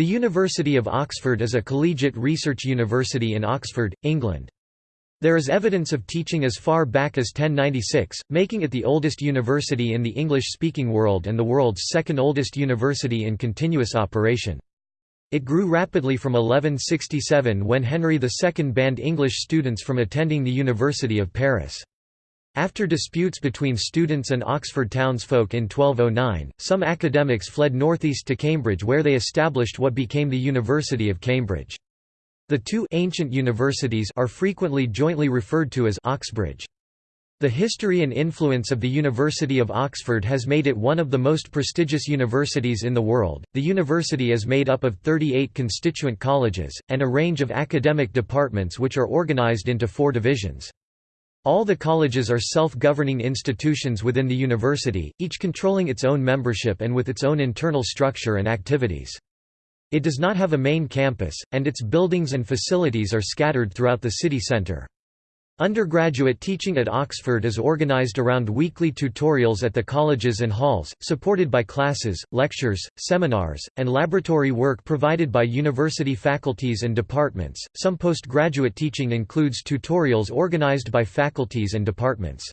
The University of Oxford is a collegiate research university in Oxford, England. There is evidence of teaching as far back as 1096, making it the oldest university in the English-speaking world and the world's second oldest university in continuous operation. It grew rapidly from 1167 when Henry II banned English students from attending the University of Paris. After disputes between students and Oxford townsfolk in 1209, some academics fled northeast to Cambridge where they established what became the University of Cambridge. The two ancient universities are frequently jointly referred to as Oxbridge. The history and influence of the University of Oxford has made it one of the most prestigious universities in the world. The university is made up of 38 constituent colleges, and a range of academic departments which are organized into four divisions. All the colleges are self-governing institutions within the university, each controlling its own membership and with its own internal structure and activities. It does not have a main campus, and its buildings and facilities are scattered throughout the city centre. Undergraduate teaching at Oxford is organised around weekly tutorials at the colleges and halls, supported by classes, lectures, seminars, and laboratory work provided by university faculties and departments. Some postgraduate teaching includes tutorials organised by faculties and departments.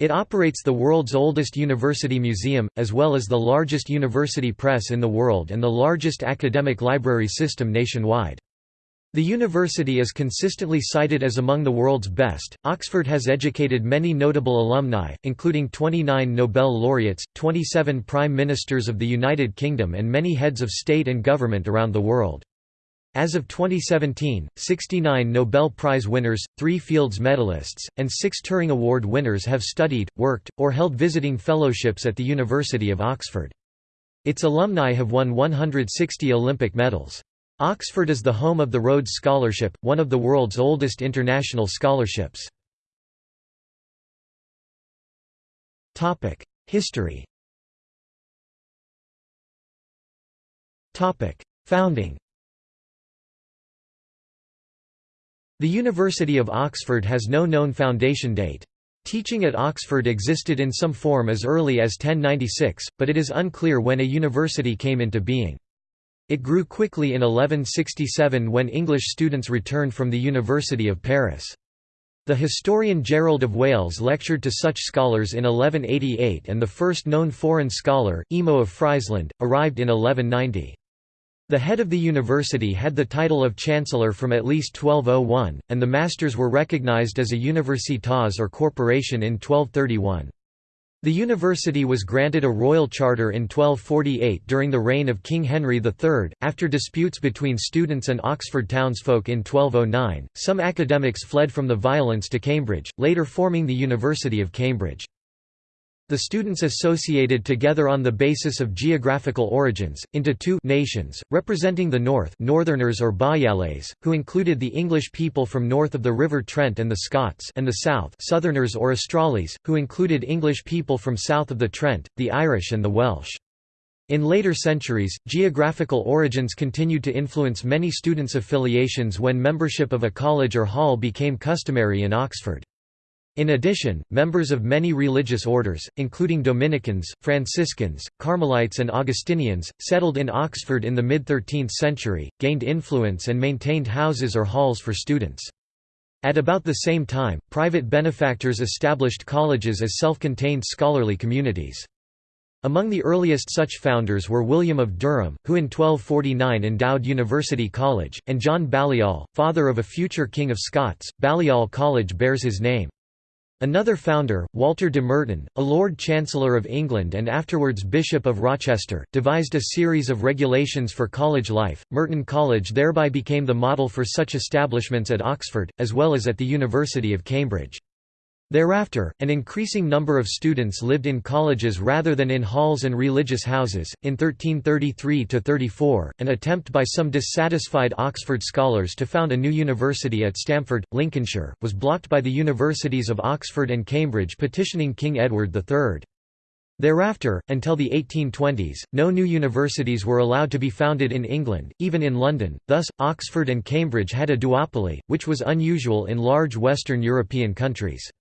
It operates the world's oldest university museum, as well as the largest university press in the world and the largest academic library system nationwide. The university is consistently cited as among the world's best. Oxford has educated many notable alumni, including 29 Nobel laureates, 27 prime ministers of the United Kingdom, and many heads of state and government around the world. As of 2017, 69 Nobel Prize winners, 3 Fields medalists, and 6 Turing Award winners have studied, worked, or held visiting fellowships at the University of Oxford. Its alumni have won 160 Olympic medals. Oxford is the home of the Rhodes Scholarship, one of the world's oldest international scholarships. History Founding The University of Oxford has no known foundation date. Teaching at Oxford existed in some form as early as 1096, but it is unclear when a university came into being. It grew quickly in 1167 when English students returned from the University of Paris. The historian Gerald of Wales lectured to such scholars in 1188 and the first known foreign scholar, Emo of Friesland, arrived in 1190. The head of the university had the title of chancellor from at least 1201, and the masters were recognized as a universitas or corporation in 1231. The university was granted a royal charter in 1248 during the reign of King Henry III. After disputes between students and Oxford townsfolk in 1209, some academics fled from the violence to Cambridge, later forming the University of Cambridge. The students associated together on the basis of geographical origins, into two nations, representing the north northerners or Boreales, who included the English people from north of the River Trent and the Scots and the south southerners or Australes, who included English people from south of the Trent, the Irish and the Welsh. In later centuries, geographical origins continued to influence many students' affiliations when membership of a college or hall became customary in Oxford. In addition, members of many religious orders, including Dominicans, Franciscans, Carmelites and Augustinians, settled in Oxford in the mid-13th century, gained influence and maintained houses or halls for students. At about the same time, private benefactors established colleges as self-contained scholarly communities. Among the earliest such founders were William of Durham, who in 1249 endowed University College, and John Balliol, father of a future King of Scots. Balliol College bears his name. Another founder, Walter de Merton, a Lord Chancellor of England and afterwards Bishop of Rochester, devised a series of regulations for college life. Merton College thereby became the model for such establishments at Oxford, as well as at the University of Cambridge. Thereafter, an increasing number of students lived in colleges rather than in halls and religious houses. In 1333–34, an attempt by some dissatisfied Oxford scholars to found a new university at Stamford, Lincolnshire, was blocked by the universities of Oxford and Cambridge petitioning King Edward III. Thereafter, until the 1820s, no new universities were allowed to be founded in England, even in London, thus, Oxford and Cambridge had a duopoly, which was unusual in large Western European countries.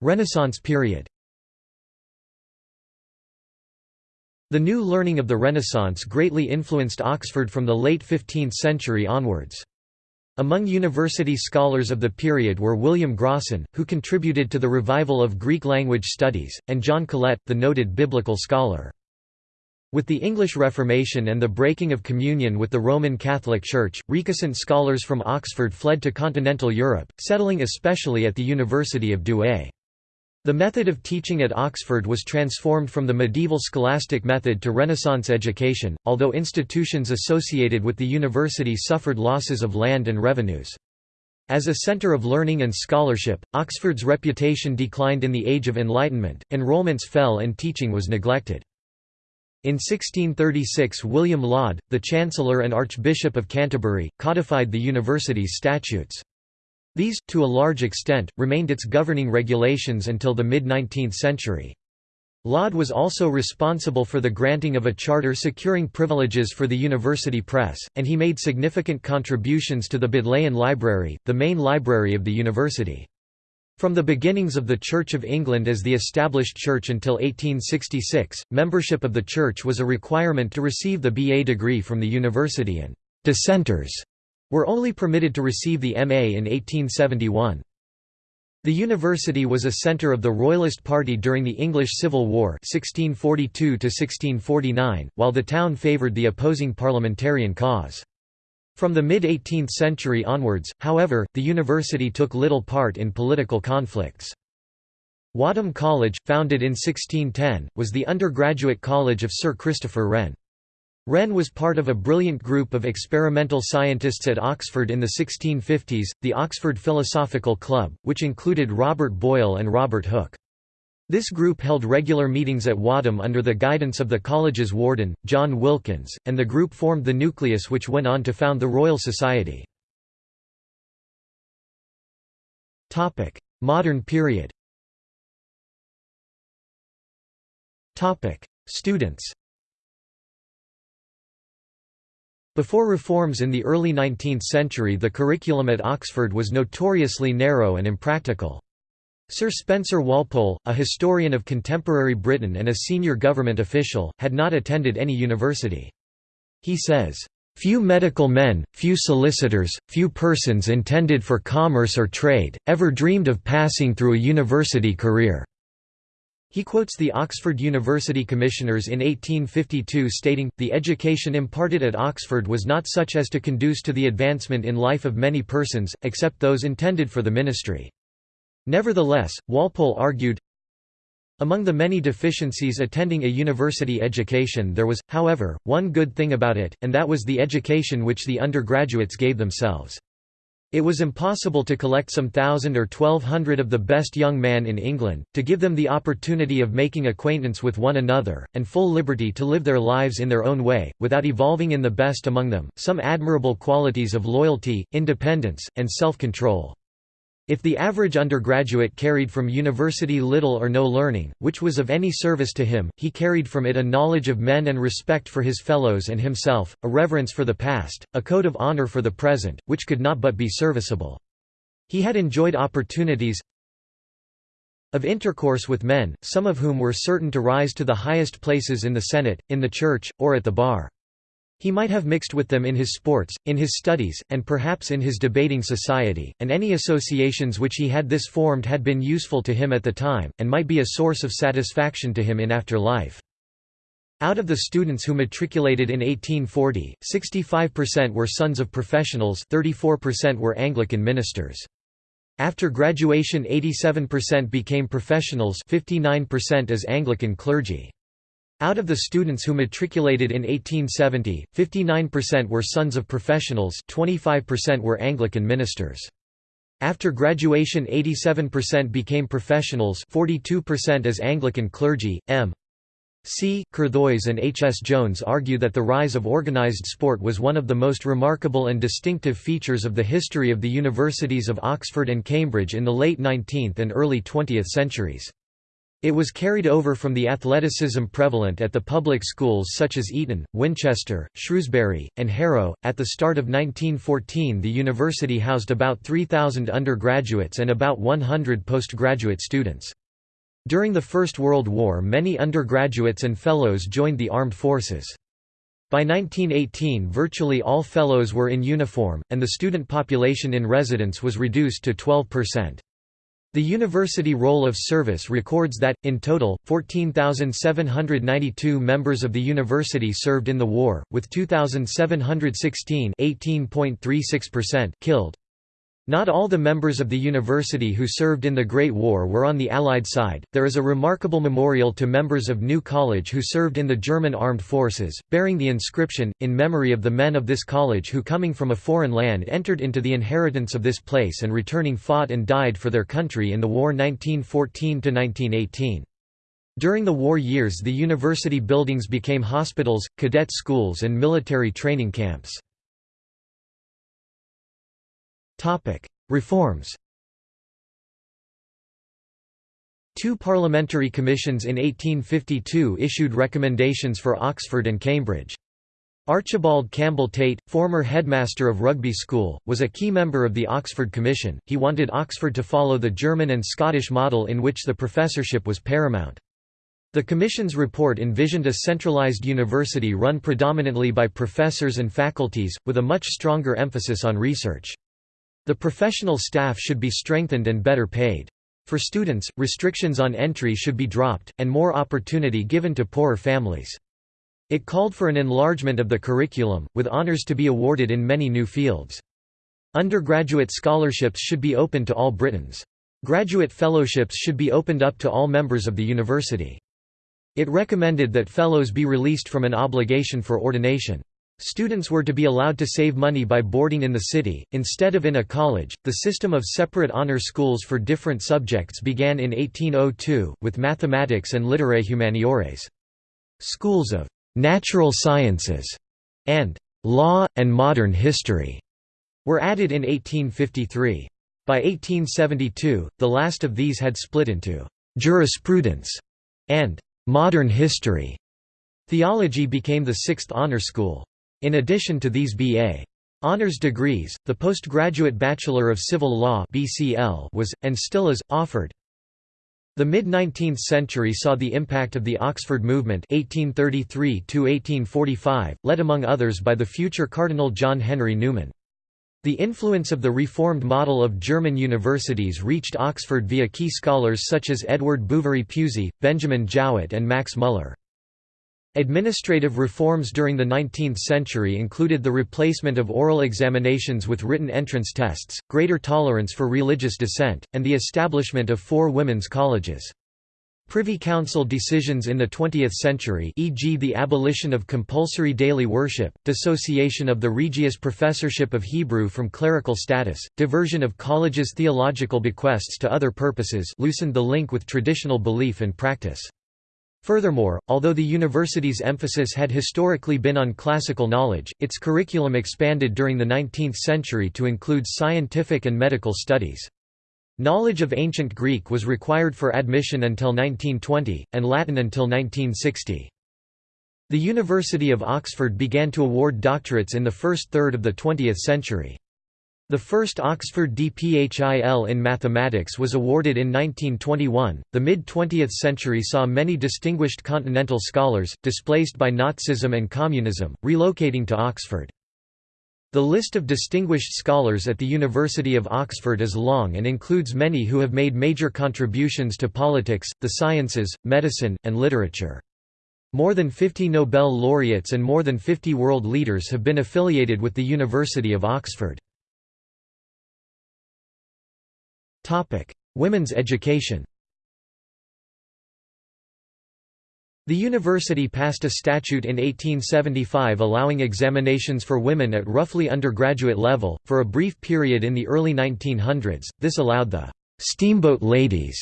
Renaissance period The new learning of the Renaissance greatly influenced Oxford from the late 15th century onwards. Among university scholars of the period were William Grocyn, who contributed to the revival of Greek language studies, and John Colet, the noted biblical scholar. With the English Reformation and the breaking of communion with the Roman Catholic Church, recusant scholars from Oxford fled to continental Europe, settling especially at the University of Douai. The method of teaching at Oxford was transformed from the medieval scholastic method to Renaissance education, although institutions associated with the university suffered losses of land and revenues. As a centre of learning and scholarship, Oxford's reputation declined in the Age of Enlightenment, enrolments fell and teaching was neglected. In 1636 William Laud, the Chancellor and Archbishop of Canterbury, codified the university's statutes. These, to a large extent, remained its governing regulations until the mid-19th century. Laud was also responsible for the granting of a charter securing privileges for the university press, and he made significant contributions to the Bodleian Library, the main library of the university. From the beginnings of the Church of England as the established church until 1866, membership of the church was a requirement to receive the BA degree from the university and «dissenters» were only permitted to receive the MA in 1871. The university was a centre of the Royalist Party during the English Civil War 1642 while the town favoured the opposing parliamentarian cause. From the mid-18th century onwards, however, the university took little part in political conflicts. Wadham College, founded in 1610, was the undergraduate college of Sir Christopher Wren. Wren was part of a brilliant group of experimental scientists at Oxford in the 1650s, the Oxford Philosophical Club, which included Robert Boyle and Robert Hooke. This group held regular meetings at Wadham under the guidance of the college's warden, John Wilkins, and the group formed the nucleus which went on to found the Royal Society. Modern period Students Before reforms in the early 19th century the curriculum at Oxford was notoriously narrow and impractical. Sir Spencer Walpole, a historian of contemporary Britain and a senior government official, had not attended any university. He says, Few medical men, few solicitors, few persons intended for commerce or trade, ever dreamed of passing through a university career. He quotes the Oxford University Commissioners in 1852 stating, the education imparted at Oxford was not such as to conduce to the advancement in life of many persons, except those intended for the ministry. Nevertheless, Walpole argued, among the many deficiencies attending a university education there was, however, one good thing about it, and that was the education which the undergraduates gave themselves. It was impossible to collect some thousand or twelve hundred of the best young men in England, to give them the opportunity of making acquaintance with one another, and full liberty to live their lives in their own way, without evolving in the best among them, some admirable qualities of loyalty, independence, and self-control. If the average undergraduate carried from university little or no learning, which was of any service to him, he carried from it a knowledge of men and respect for his fellows and himself, a reverence for the past, a code of honor for the present, which could not but be serviceable. He had enjoyed opportunities of intercourse with men, some of whom were certain to rise to the highest places in the Senate, in the Church, or at the bar. He might have mixed with them in his sports, in his studies, and perhaps in his debating society, and any associations which he had this formed had been useful to him at the time, and might be a source of satisfaction to him in after life. Out of the students who matriculated in 1840, 65% were sons of professionals 34% were Anglican ministers. After graduation 87% became professionals 59% as Anglican clergy. Out of the students who matriculated in 1870, 59% were sons of professionals 25% were Anglican ministers. After graduation 87% became professionals 42% as Anglican clergy. M. C. Curthoys and H. S. Jones argue that the rise of organized sport was one of the most remarkable and distinctive features of the history of the universities of Oxford and Cambridge in the late 19th and early 20th centuries. It was carried over from the athleticism prevalent at the public schools such as Eton, Winchester, Shrewsbury, and Harrow. At the start of 1914, the university housed about 3,000 undergraduates and about 100 postgraduate students. During the First World War many undergraduates and fellows joined the armed forces. By 1918 virtually all fellows were in uniform, and the student population in residence was reduced to 12%. The University Roll of Service records that, in total, 14,792 members of the university served in the war, with 2,716 killed. Not all the members of the university who served in the Great War were on the Allied side. There is a remarkable memorial to members of New College who served in the German armed forces, bearing the inscription, in memory of the men of this college who coming from a foreign land entered into the inheritance of this place and returning fought and died for their country in the war 1914–1918. During the war years the university buildings became hospitals, cadet schools and military training camps. Reforms Two parliamentary commissions in 1852 issued recommendations for Oxford and Cambridge. Archibald Campbell Tait, former headmaster of Rugby School, was a key member of the Oxford Commission. He wanted Oxford to follow the German and Scottish model in which the professorship was paramount. The Commission's report envisioned a centralised university run predominantly by professors and faculties, with a much stronger emphasis on research. The professional staff should be strengthened and better paid. For students, restrictions on entry should be dropped, and more opportunity given to poorer families. It called for an enlargement of the curriculum, with honours to be awarded in many new fields. Undergraduate scholarships should be open to all Britons. Graduate fellowships should be opened up to all members of the university. It recommended that fellows be released from an obligation for ordination. Students were to be allowed to save money by boarding in the city, instead of in a college. The system of separate honor schools for different subjects began in 1802, with mathematics and literae humaniores. Schools of natural sciences and law, and modern history were added in 1853. By 1872, the last of these had split into jurisprudence and modern history. Theology became the sixth honor school. In addition to these B.A. honors degrees, the postgraduate Bachelor of Civil Law was and still is offered. The mid-19th century saw the impact of the Oxford movement 1833 led among others by the future Cardinal John Henry Newman. The influence of the reformed model of German universities reached Oxford via key scholars such as Edward Bouverie Pusey, Benjamin Jowett and Max Muller. Administrative reforms during the 19th century included the replacement of oral examinations with written entrance tests, greater tolerance for religious dissent, and the establishment of four women's colleges. Privy Council decisions in the 20th century e.g. the abolition of compulsory daily worship, dissociation of the Regius Professorship of Hebrew from clerical status, diversion of colleges' theological bequests to other purposes loosened the link with traditional belief and practice. Furthermore, although the university's emphasis had historically been on classical knowledge, its curriculum expanded during the 19th century to include scientific and medical studies. Knowledge of ancient Greek was required for admission until 1920, and Latin until 1960. The University of Oxford began to award doctorates in the first third of the 20th century. The first Oxford DPHIL in mathematics was awarded in 1921. The mid 20th century saw many distinguished continental scholars, displaced by Nazism and communism, relocating to Oxford. The list of distinguished scholars at the University of Oxford is long and includes many who have made major contributions to politics, the sciences, medicine, and literature. More than 50 Nobel laureates and more than 50 world leaders have been affiliated with the University of Oxford. Topic: Women's education. The university passed a statute in 1875 allowing examinations for women at roughly undergraduate level. For a brief period in the early 1900s, this allowed the steamboat ladies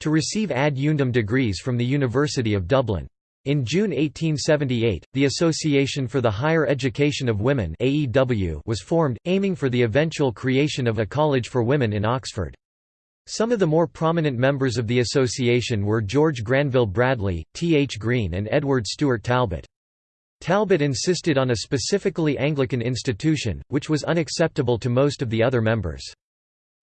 to receive ad eundem degrees from the University of Dublin. In June 1878, the Association for the Higher Education of Women was formed, aiming for the eventual creation of a college for women in Oxford. Some of the more prominent members of the association were George Granville Bradley, T. H. Green and Edward Stewart Talbot. Talbot insisted on a specifically Anglican institution, which was unacceptable to most of the other members.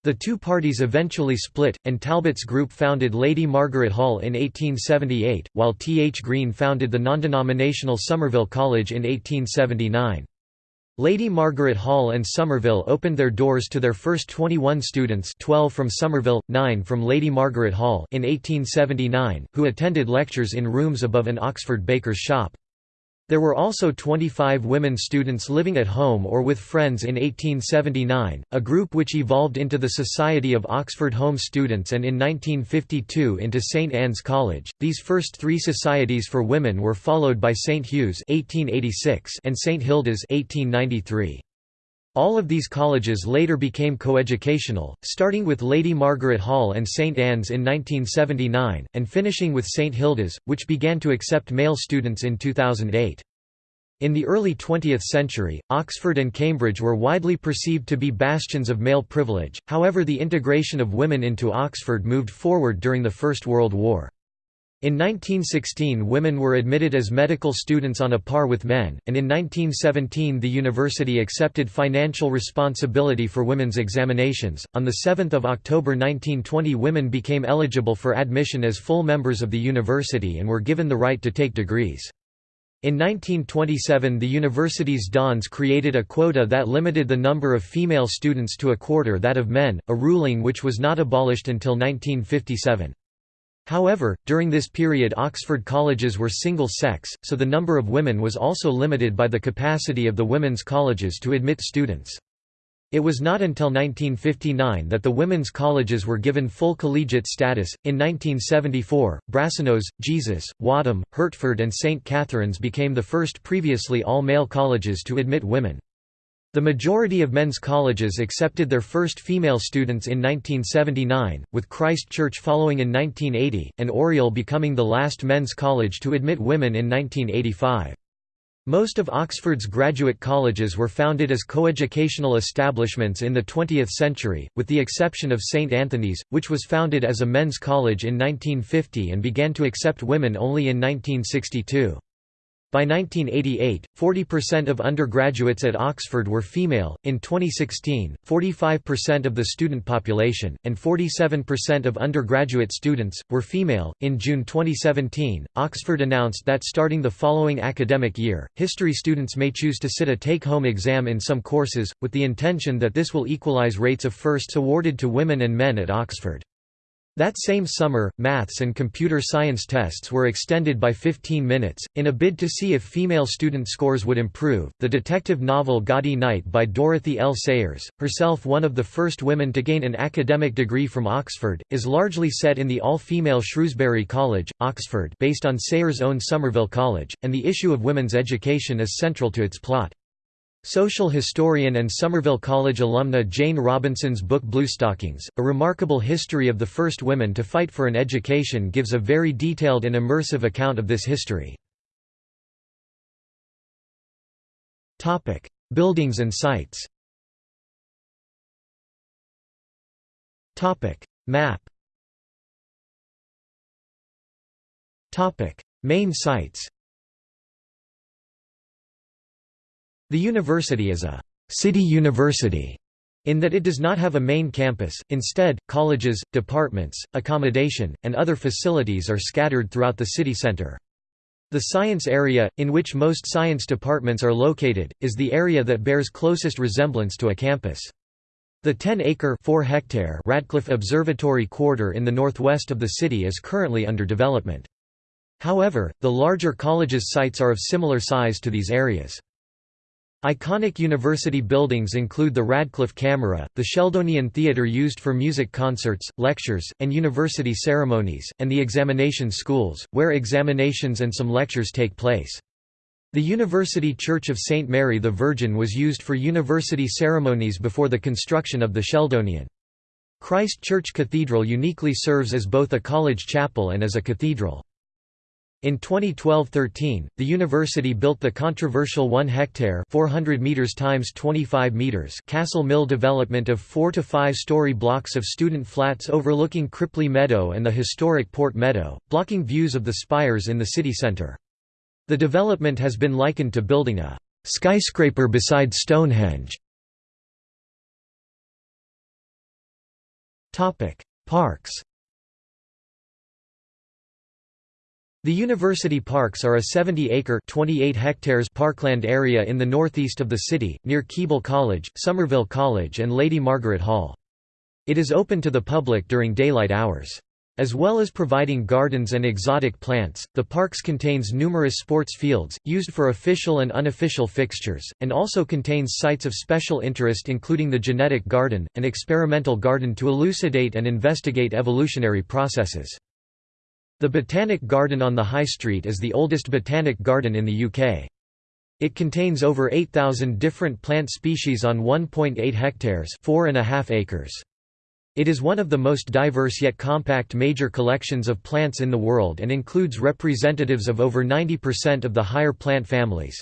The two parties eventually split, and Talbot's group founded Lady Margaret Hall in 1878, while T. H. Green founded the non-denominational Somerville College in 1879. Lady Margaret Hall and Somerville opened their doors to their first 21 students 12 from Somerville, 9 from Lady Margaret Hall in 1879, who attended lectures in rooms above an Oxford baker's shop. There were also 25 women students living at home or with friends in 1879, a group which evolved into the Society of Oxford Home Students and in 1952 into St Anne's College. These first three societies for women were followed by St Hugh's (1886) and St Hilda's (1893). All of these colleges later became coeducational, starting with Lady Margaret Hall and St Anne's in 1979, and finishing with St Hilda's, which began to accept male students in 2008. In the early 20th century, Oxford and Cambridge were widely perceived to be bastions of male privilege, however the integration of women into Oxford moved forward during the First World War. In 1916 women were admitted as medical students on a par with men, and in 1917 the university accepted financial responsibility for women's examinations. On the 7th of October 1920 women became eligible for admission as full members of the university and were given the right to take degrees. In 1927 the university's dons created a quota that limited the number of female students to a quarter that of men, a ruling which was not abolished until 1957. However, during this period Oxford colleges were single-sex, so the number of women was also limited by the capacity of the women's colleges to admit students. It was not until 1959 that the women's colleges were given full collegiate status. In 1974, Brasenose, Jesus, Wadham, Hertford, and St. Catherine's became the first previously all male colleges to admit women. The majority of men's colleges accepted their first female students in 1979, with Christ Church following in 1980, and Oriel becoming the last men's college to admit women in 1985. Most of Oxford's graduate colleges were founded as coeducational establishments in the 20th century, with the exception of St Antony's, which was founded as a men's college in 1950 and began to accept women only in 1962. By 1988, 40% of undergraduates at Oxford were female. In 2016, 45% of the student population, and 47% of undergraduate students, were female. In June 2017, Oxford announced that starting the following academic year, history students may choose to sit a take home exam in some courses, with the intention that this will equalize rates of firsts awarded to women and men at Oxford. That same summer, maths and computer science tests were extended by 15 minutes, in a bid to see if female student scores would improve. The detective novel Gaudy Night by Dorothy L. Sayers, herself one of the first women to gain an academic degree from Oxford, is largely set in the all-female Shrewsbury College, Oxford based on Sayers' own Somerville College, and the issue of women's education is central to its plot. Social historian and Somerville College alumna Jane Robinson's book Bluestockings, A Remarkable History of the First Women to Fight for an Education gives a very detailed and immersive account of this history. Buildings and sites Map Main sites The university is a «city university» in that it does not have a main campus, instead, colleges, departments, accommodation, and other facilities are scattered throughout the city center. The science area, in which most science departments are located, is the area that bears closest resemblance to a campus. The 10-acre hectare Radcliffe Observatory Quarter in the northwest of the city is currently under development. However, the larger colleges' sites are of similar size to these areas. Iconic university buildings include the Radcliffe Camera, the Sheldonian Theatre used for music concerts, lectures, and university ceremonies, and the examination schools, where examinations and some lectures take place. The University Church of St. Mary the Virgin was used for university ceremonies before the construction of the Sheldonian. Christ Church Cathedral uniquely serves as both a college chapel and as a cathedral. In 2012-13, the university built the controversial 1 hectare 400 meters times 25 meters Castle Mill development of 4 to 5 story blocks of student flats overlooking Cripley Meadow and the historic Port Meadow, blocking views of the spires in the city centre. The development has been likened to building a skyscraper beside Stonehenge. Topic: Parks The university parks are a 70-acre (28 hectares) parkland area in the northeast of the city, near Keble College, Somerville College and Lady Margaret Hall. It is open to the public during daylight hours. As well as providing gardens and exotic plants, the parks contains numerous sports fields, used for official and unofficial fixtures, and also contains sites of special interest including the genetic garden, an experimental garden to elucidate and investigate evolutionary processes. The Botanic Garden on the High Street is the oldest botanic garden in the UK. It contains over 8,000 different plant species on 1.8 hectares acres. It is one of the most diverse yet compact major collections of plants in the world and includes representatives of over 90% of the higher plant families.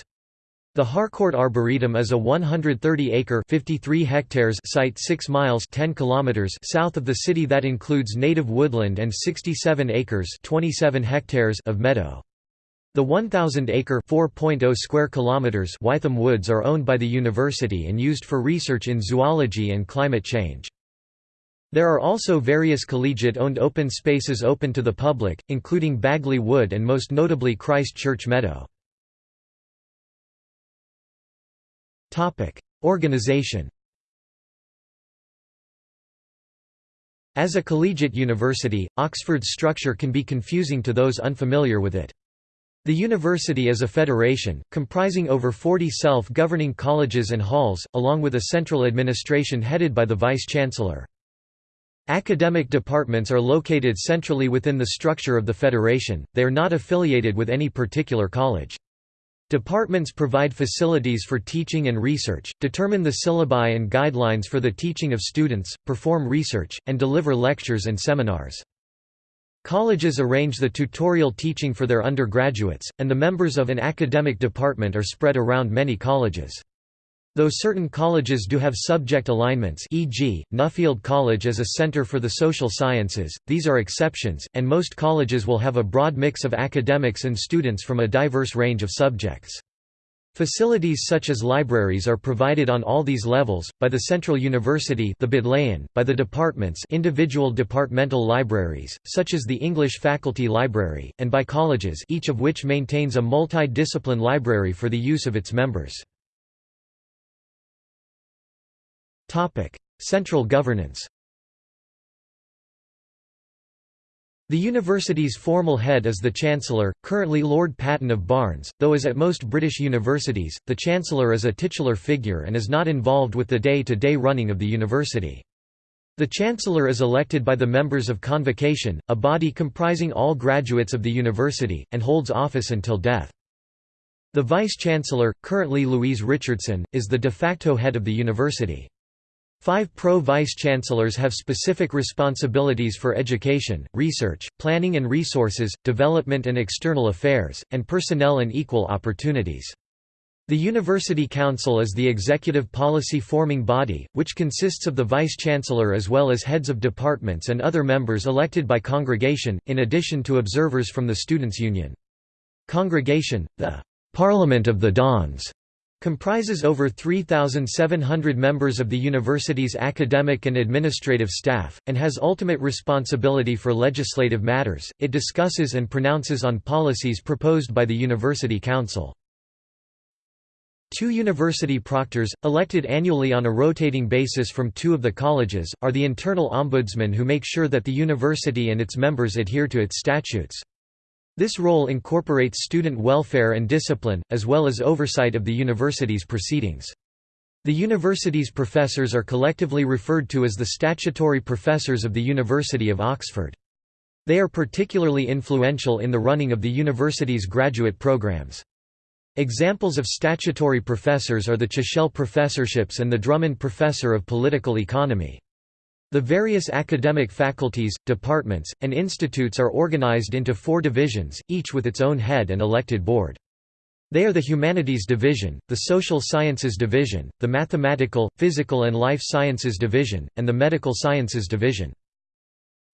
The Harcourt Arboretum is a 130-acre (53 hectares) site 6 miles (10 kilometers) south of the city that includes native woodland and 67 acres (27 hectares) of meadow. The 1,000-acre (4.0 square kilometers) Wytham Woods are owned by the university and used for research in zoology and climate change. There are also various collegiate-owned open spaces open to the public, including Bagley Wood and most notably Christ Church Meadow. Organization As a collegiate university, Oxford's structure can be confusing to those unfamiliar with it. The university is a federation, comprising over 40 self-governing colleges and halls, along with a central administration headed by the vice-chancellor. Academic departments are located centrally within the structure of the federation, they are not affiliated with any particular college. Departments provide facilities for teaching and research, determine the syllabi and guidelines for the teaching of students, perform research, and deliver lectures and seminars. Colleges arrange the tutorial teaching for their undergraduates, and the members of an academic department are spread around many colleges. Though certain colleges do have subject alignments e.g., Nuffield College as a center for the social sciences, these are exceptions, and most colleges will have a broad mix of academics and students from a diverse range of subjects. Facilities such as libraries are provided on all these levels, by the Central University the Bodleian, by the departments individual departmental libraries, such as the English Faculty Library, and by colleges each of which maintains a multi-discipline library for the use of its members. Central governance The university's formal head is the Chancellor, currently Lord Patten of Barnes, though as at most British universities, the Chancellor is a titular figure and is not involved with the day-to-day -day running of the university. The Chancellor is elected by the members of Convocation, a body comprising all graduates of the university, and holds office until death. The Vice-Chancellor, currently Louise Richardson, is the de facto head of the university. Five pro-vice-chancellors have specific responsibilities for education, research, planning and resources, development and external affairs, and personnel and equal opportunities. The University Council is the executive policy forming body, which consists of the vice-chancellor as well as heads of departments and other members elected by congregation, in addition to observers from the Students' Union. Congregation, the «Parliament of the Dons», Comprises over 3,700 members of the university's academic and administrative staff, and has ultimate responsibility for legislative matters. It discusses and pronounces on policies proposed by the University Council. Two university proctors, elected annually on a rotating basis from two of the colleges, are the internal ombudsmen who make sure that the university and its members adhere to its statutes. This role incorporates student welfare and discipline, as well as oversight of the university's proceedings. The university's professors are collectively referred to as the statutory professors of the University of Oxford. They are particularly influential in the running of the university's graduate programs. Examples of statutory professors are the Chichele professorships and the Drummond Professor of Political Economy. The various academic faculties, departments, and institutes are organized into four divisions, each with its own head and elected board. They are the Humanities Division, the Social Sciences Division, the Mathematical, Physical and Life Sciences Division, and the Medical Sciences Division.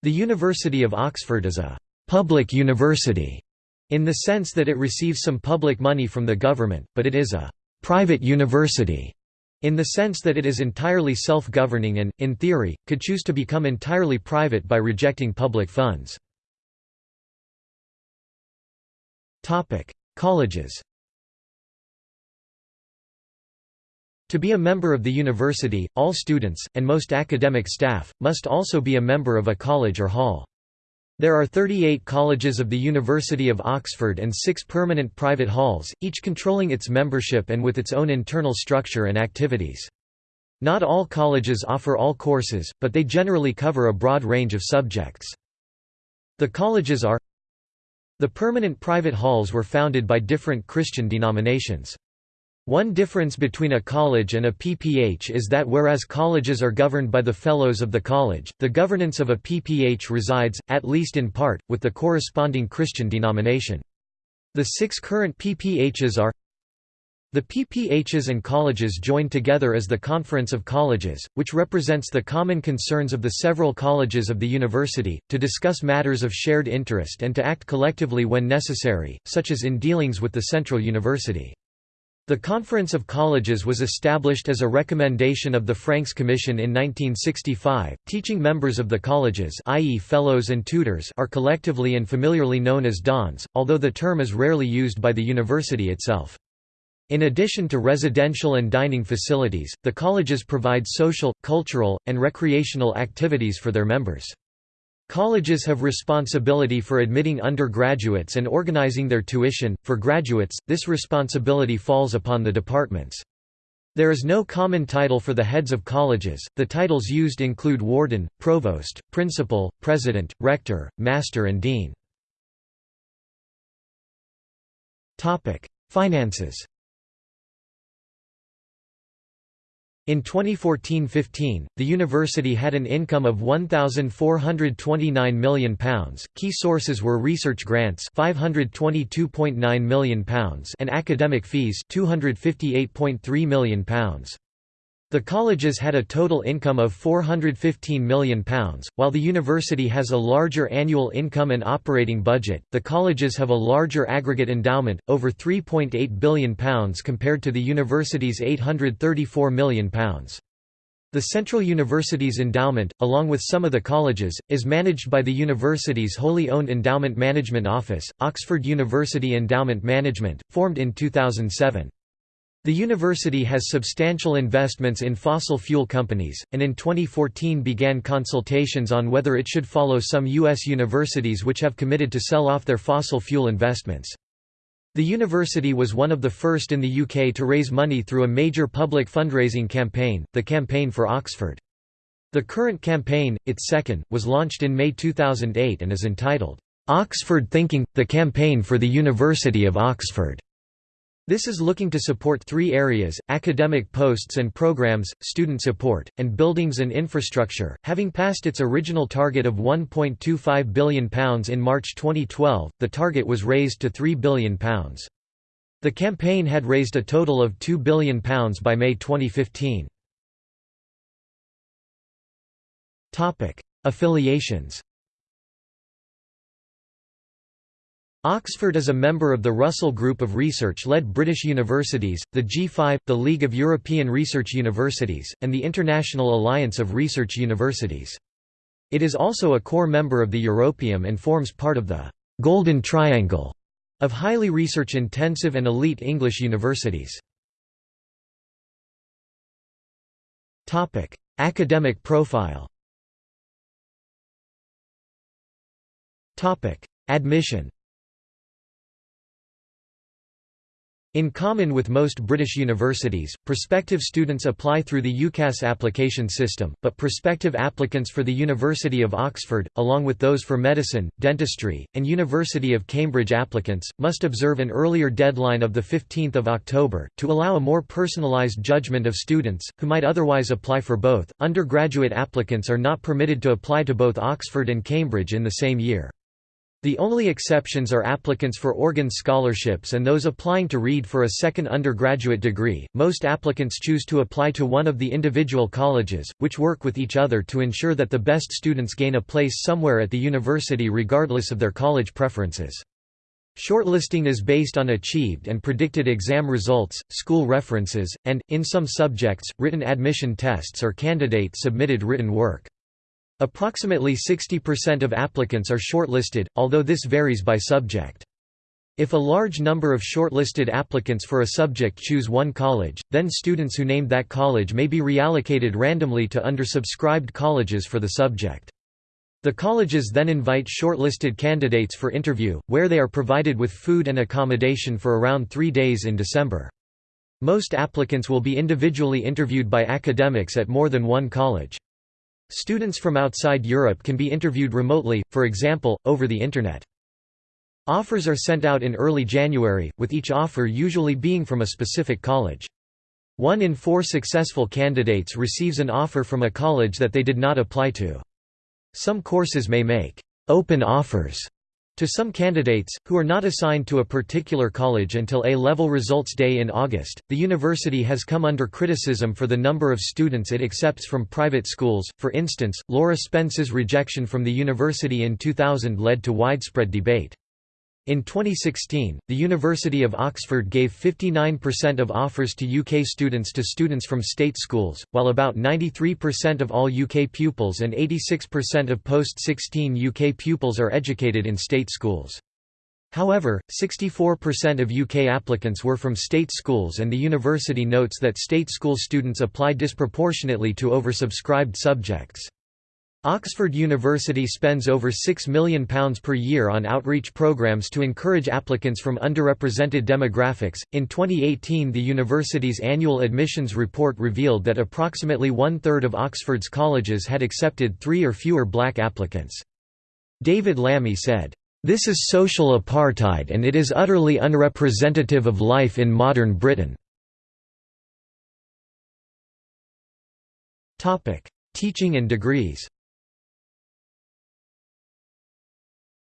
The University of Oxford is a «public university» in the sense that it receives some public money from the government, but it is a «private university» In the sense that it is entirely self-governing and, in theory, could choose to become entirely private by rejecting public funds. Colleges To be a member of the university, all students, and most academic staff, must also be a member of a college or hall. There are 38 colleges of the University of Oxford and six permanent private halls, each controlling its membership and with its own internal structure and activities. Not all colleges offer all courses, but they generally cover a broad range of subjects. The colleges are The permanent private halls were founded by different Christian denominations. One difference between a college and a PPH is that whereas colleges are governed by the fellows of the college, the governance of a PPH resides, at least in part, with the corresponding Christian denomination. The six current PPHs are the PPHs and colleges join together as the Conference of Colleges, which represents the common concerns of the several colleges of the university, to discuss matters of shared interest and to act collectively when necessary, such as in dealings with the Central University. The Conference of Colleges was established as a recommendation of the Franks Commission in 1965. Teaching members of the colleges, i.e., fellows and tutors, are collectively and familiarly known as dons, although the term is rarely used by the university itself. In addition to residential and dining facilities, the colleges provide social, cultural, and recreational activities for their members. Colleges have responsibility for admitting undergraduates and organizing their tuition. For graduates, this responsibility falls upon the departments. There is no common title for the heads of colleges, the titles used include warden, provost, principal, president, rector, master and dean. Finances In 2014-15, the university had an income of £1,429 million. Key sources were research grants £522.9 million and academic fees £258.3 million. The colleges had a total income of £415 million. While the university has a larger annual income and operating budget, the colleges have a larger aggregate endowment, over £3.8 billion compared to the university's £834 million. The Central University's endowment, along with some of the colleges, is managed by the university's wholly owned Endowment Management Office, Oxford University Endowment Management, formed in 2007. The university has substantial investments in fossil fuel companies, and in 2014 began consultations on whether it should follow some U.S. universities which have committed to sell off their fossil fuel investments. The university was one of the first in the UK to raise money through a major public fundraising campaign, the Campaign for Oxford. The current campaign, its second, was launched in May 2008 and is entitled, "'Oxford Thinking – The Campaign for the University of Oxford' This is looking to support three areas, academic posts and programs, student support, and buildings and infrastructure. Having passed its original target of £1.25 billion in March 2012, the target was raised to £3 billion. The campaign had raised a total of £2 billion by May 2015. Affiliations Oxford is a member of the Russell Group of research-led British universities, the G5, the League of European Research Universities, and the International Alliance of Research Universities. It is also a core member of the Europaeum and forms part of the «Golden Triangle» of highly research-intensive and elite English universities. Academic profile Admission In common with most British universities, prospective students apply through the UCAS application system, but prospective applicants for the University of Oxford, along with those for medicine, dentistry, and University of Cambridge applicants, must observe an earlier deadline of 15 October, to allow a more personalised judgment of students, who might otherwise apply for both. Undergraduate applicants are not permitted to apply to both Oxford and Cambridge in the same year. The only exceptions are applicants for Organ scholarships and those applying to read for a second undergraduate degree. Most applicants choose to apply to one of the individual colleges, which work with each other to ensure that the best students gain a place somewhere at the university regardless of their college preferences. Shortlisting is based on achieved and predicted exam results, school references, and, in some subjects, written admission tests or candidate-submitted written work. Approximately 60% of applicants are shortlisted, although this varies by subject. If a large number of shortlisted applicants for a subject choose one college, then students who named that college may be reallocated randomly to undersubscribed colleges for the subject. The colleges then invite shortlisted candidates for interview, where they are provided with food and accommodation for around three days in December. Most applicants will be individually interviewed by academics at more than one college. Students from outside Europe can be interviewed remotely, for example, over the Internet. Offers are sent out in early January, with each offer usually being from a specific college. One in four successful candidates receives an offer from a college that they did not apply to. Some courses may make open offers to some candidates, who are not assigned to a particular college until A-level results day in August, the university has come under criticism for the number of students it accepts from private schools. For instance, Laura Spence's rejection from the university in 2000 led to widespread debate. In 2016, the University of Oxford gave 59% of offers to UK students to students from state schools, while about 93% of all UK pupils and 86% of post-16 UK pupils are educated in state schools. However, 64% of UK applicants were from state schools and the university notes that state school students apply disproportionately to oversubscribed subjects. Oxford University spends over £6 million per year on outreach programs to encourage applicants from underrepresented demographics. In 2018, the university's annual admissions report revealed that approximately one third of Oxford's colleges had accepted three or fewer black applicants. David Lammy said, This is social apartheid and it is utterly unrepresentative of life in modern Britain. Teaching and degrees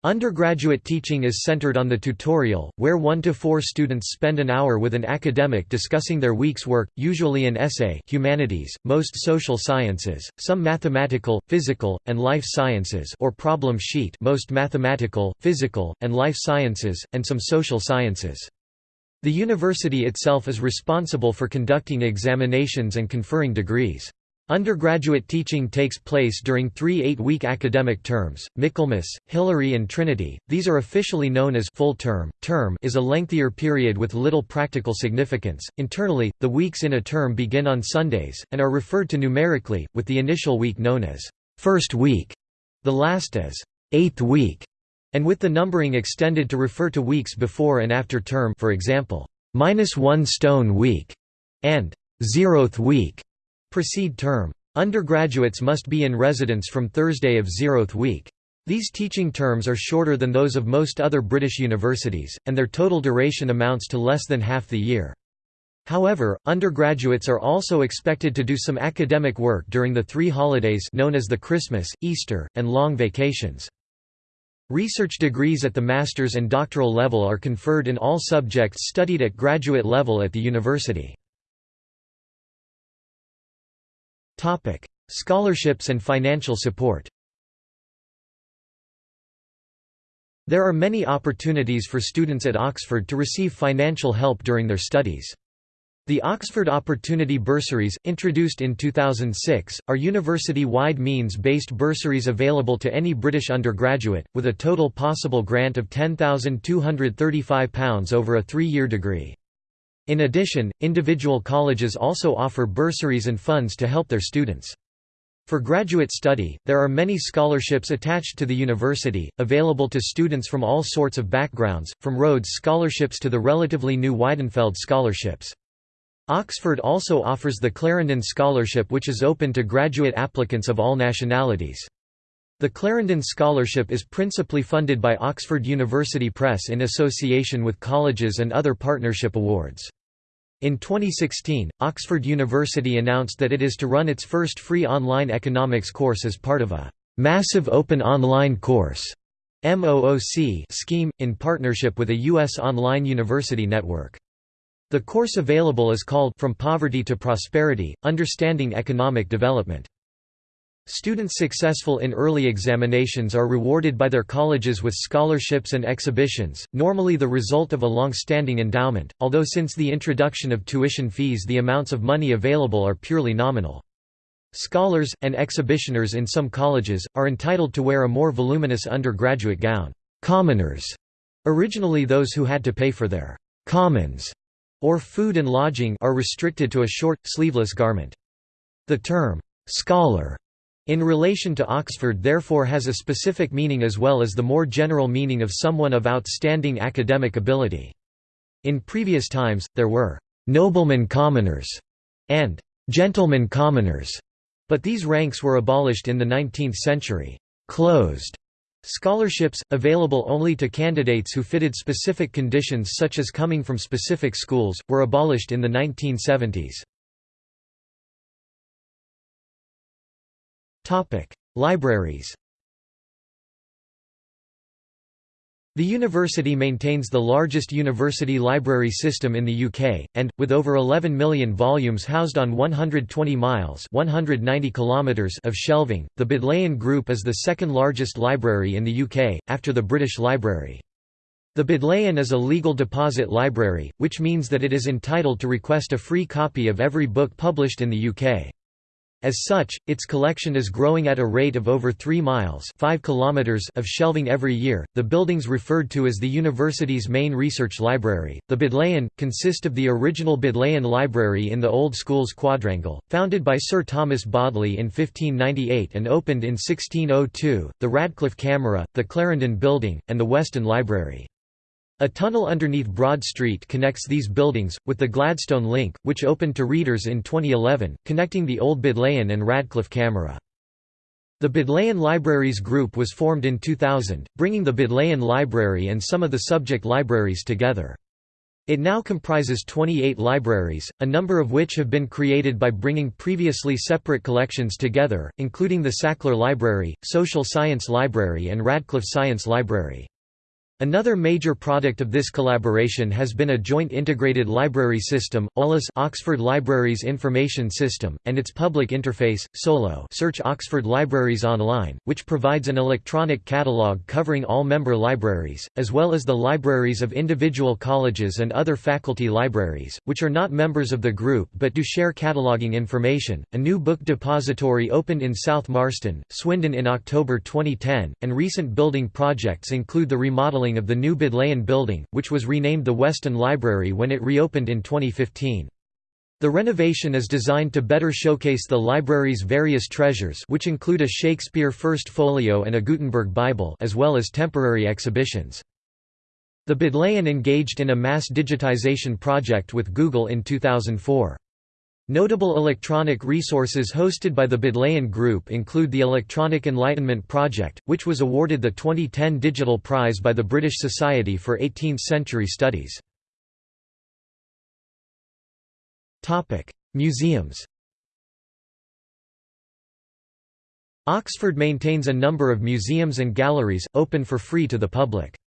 Undergraduate teaching is centered on the tutorial, where one to four students spend an hour with an academic discussing their week's work, usually an essay humanities, most social sciences, some mathematical, physical, and life sciences or problem sheet most mathematical, physical, and life sciences, and some social sciences. The university itself is responsible for conducting examinations and conferring degrees. Undergraduate teaching takes place during three eight-week academic terms, Michaelmas, Hilary and Trinity, these are officially known as full term. Term is a lengthier period with little practical significance. Internally, the weeks in a term begin on Sundays, and are referred to numerically, with the initial week known as first week, the last as eighth week, and with the numbering extended to refer to weeks before and after term for example, minus one stone week, and zeroth week. Precede term. Undergraduates must be in residence from Thursday of zeroth week. These teaching terms are shorter than those of most other British universities, and their total duration amounts to less than half the year. However, undergraduates are also expected to do some academic work during the three holidays known as the Christmas, Easter, and long vacations. Research degrees at the master's and doctoral level are conferred in all subjects studied at graduate level at the university. Topic: Scholarships and financial support. There are many opportunities for students at Oxford to receive financial help during their studies. The Oxford Opportunity Bursaries, introduced in 2006, are university-wide means-based bursaries available to any British undergraduate, with a total possible grant of £10,235 over a three-year degree. In addition, individual colleges also offer bursaries and funds to help their students. For graduate study, there are many scholarships attached to the university, available to students from all sorts of backgrounds, from Rhodes scholarships to the relatively new Weidenfeld scholarships. Oxford also offers the Clarendon Scholarship which is open to graduate applicants of all nationalities. The Clarendon Scholarship is principally funded by Oxford University Press in association with colleges and other partnership awards. In 2016, Oxford University announced that it is to run its first free online economics course as part of a «massive open online course» MOOC scheme, in partnership with a U.S. online university network. The course available is called From Poverty to Prosperity, Understanding Economic Development. Students successful in early examinations are rewarded by their colleges with scholarships and exhibitions, normally the result of a long-standing endowment, although since the introduction of tuition fees the amounts of money available are purely nominal. Scholars, and exhibitioners in some colleges, are entitled to wear a more voluminous undergraduate gown. Commoners, originally those who had to pay for their commons or food and lodging are restricted to a short, sleeveless garment. The term, scholar in relation to Oxford therefore has a specific meaning as well as the more general meaning of someone of outstanding academic ability. In previous times, there were «noblemen commoners» and «gentlemen commoners», but these ranks were abolished in the 19th century. Closed scholarships, available only to candidates who fitted specific conditions such as coming from specific schools, were abolished in the 1970s. Libraries The university maintains the largest university library system in the UK, and, with over 11 million volumes housed on 120 miles 190 kilometers of shelving, the Bodleian Group is the second largest library in the UK, after the British Library. The Bodleian is a legal deposit library, which means that it is entitled to request a free copy of every book published in the UK. As such, its collection is growing at a rate of over 3 miles 5 kilometers of shelving every year. The buildings referred to as the university's main research library, the Bodleian, consist of the original Bodleian Library in the Old Schools Quadrangle, founded by Sir Thomas Bodley in 1598 and opened in 1602, the Radcliffe Camera, the Clarendon Building, and the Weston Library. A tunnel underneath Broad Street connects these buildings, with the Gladstone Link, which opened to readers in 2011, connecting the old Bodleian and Radcliffe Camera. The Bodleian Libraries Group was formed in 2000, bringing the Bodleian Library and some of the subject libraries together. It now comprises 28 libraries, a number of which have been created by bringing previously separate collections together, including the Sackler Library, Social Science Library and Radcliffe Science Library. Another major product of this collaboration has been a joint integrated library system, OLIS Oxford Libraries Information System, and its public interface, SOLO Search Oxford Libraries Online, which provides an electronic catalogue covering all member libraries, as well as the libraries of individual colleges and other faculty libraries, which are not members of the group but do share cataloguing information. A new book depository opened in South Marston, Swindon in October 2010, and recent building projects include the remodeling of the new Bodleian building, which was renamed the Weston Library when it reopened in 2015. The renovation is designed to better showcase the library's various treasures which include a Shakespeare First Folio and a Gutenberg Bible as well as temporary exhibitions. The Bodleian engaged in a mass digitization project with Google in 2004. Notable electronic resources hosted by the Bodleian Group include the Electronic Enlightenment Project, which was awarded the 2010 Digital Prize by the British Society for 18th-Century Studies. Museums Oxford maintains a number of museums and galleries, open for free to the public.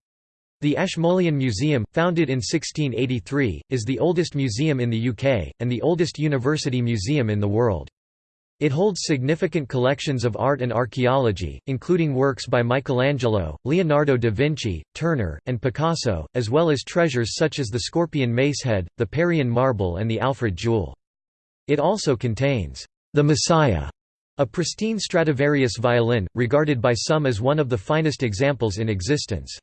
The Ashmolean Museum, founded in 1683, is the oldest museum in the UK, and the oldest university museum in the world. It holds significant collections of art and archaeology, including works by Michelangelo, Leonardo da Vinci, Turner, and Picasso, as well as treasures such as the Scorpion Macehead, the Parian marble and the Alfred jewel. It also contains the Messiah, a pristine Stradivarius violin, regarded by some as one of the finest examples in existence.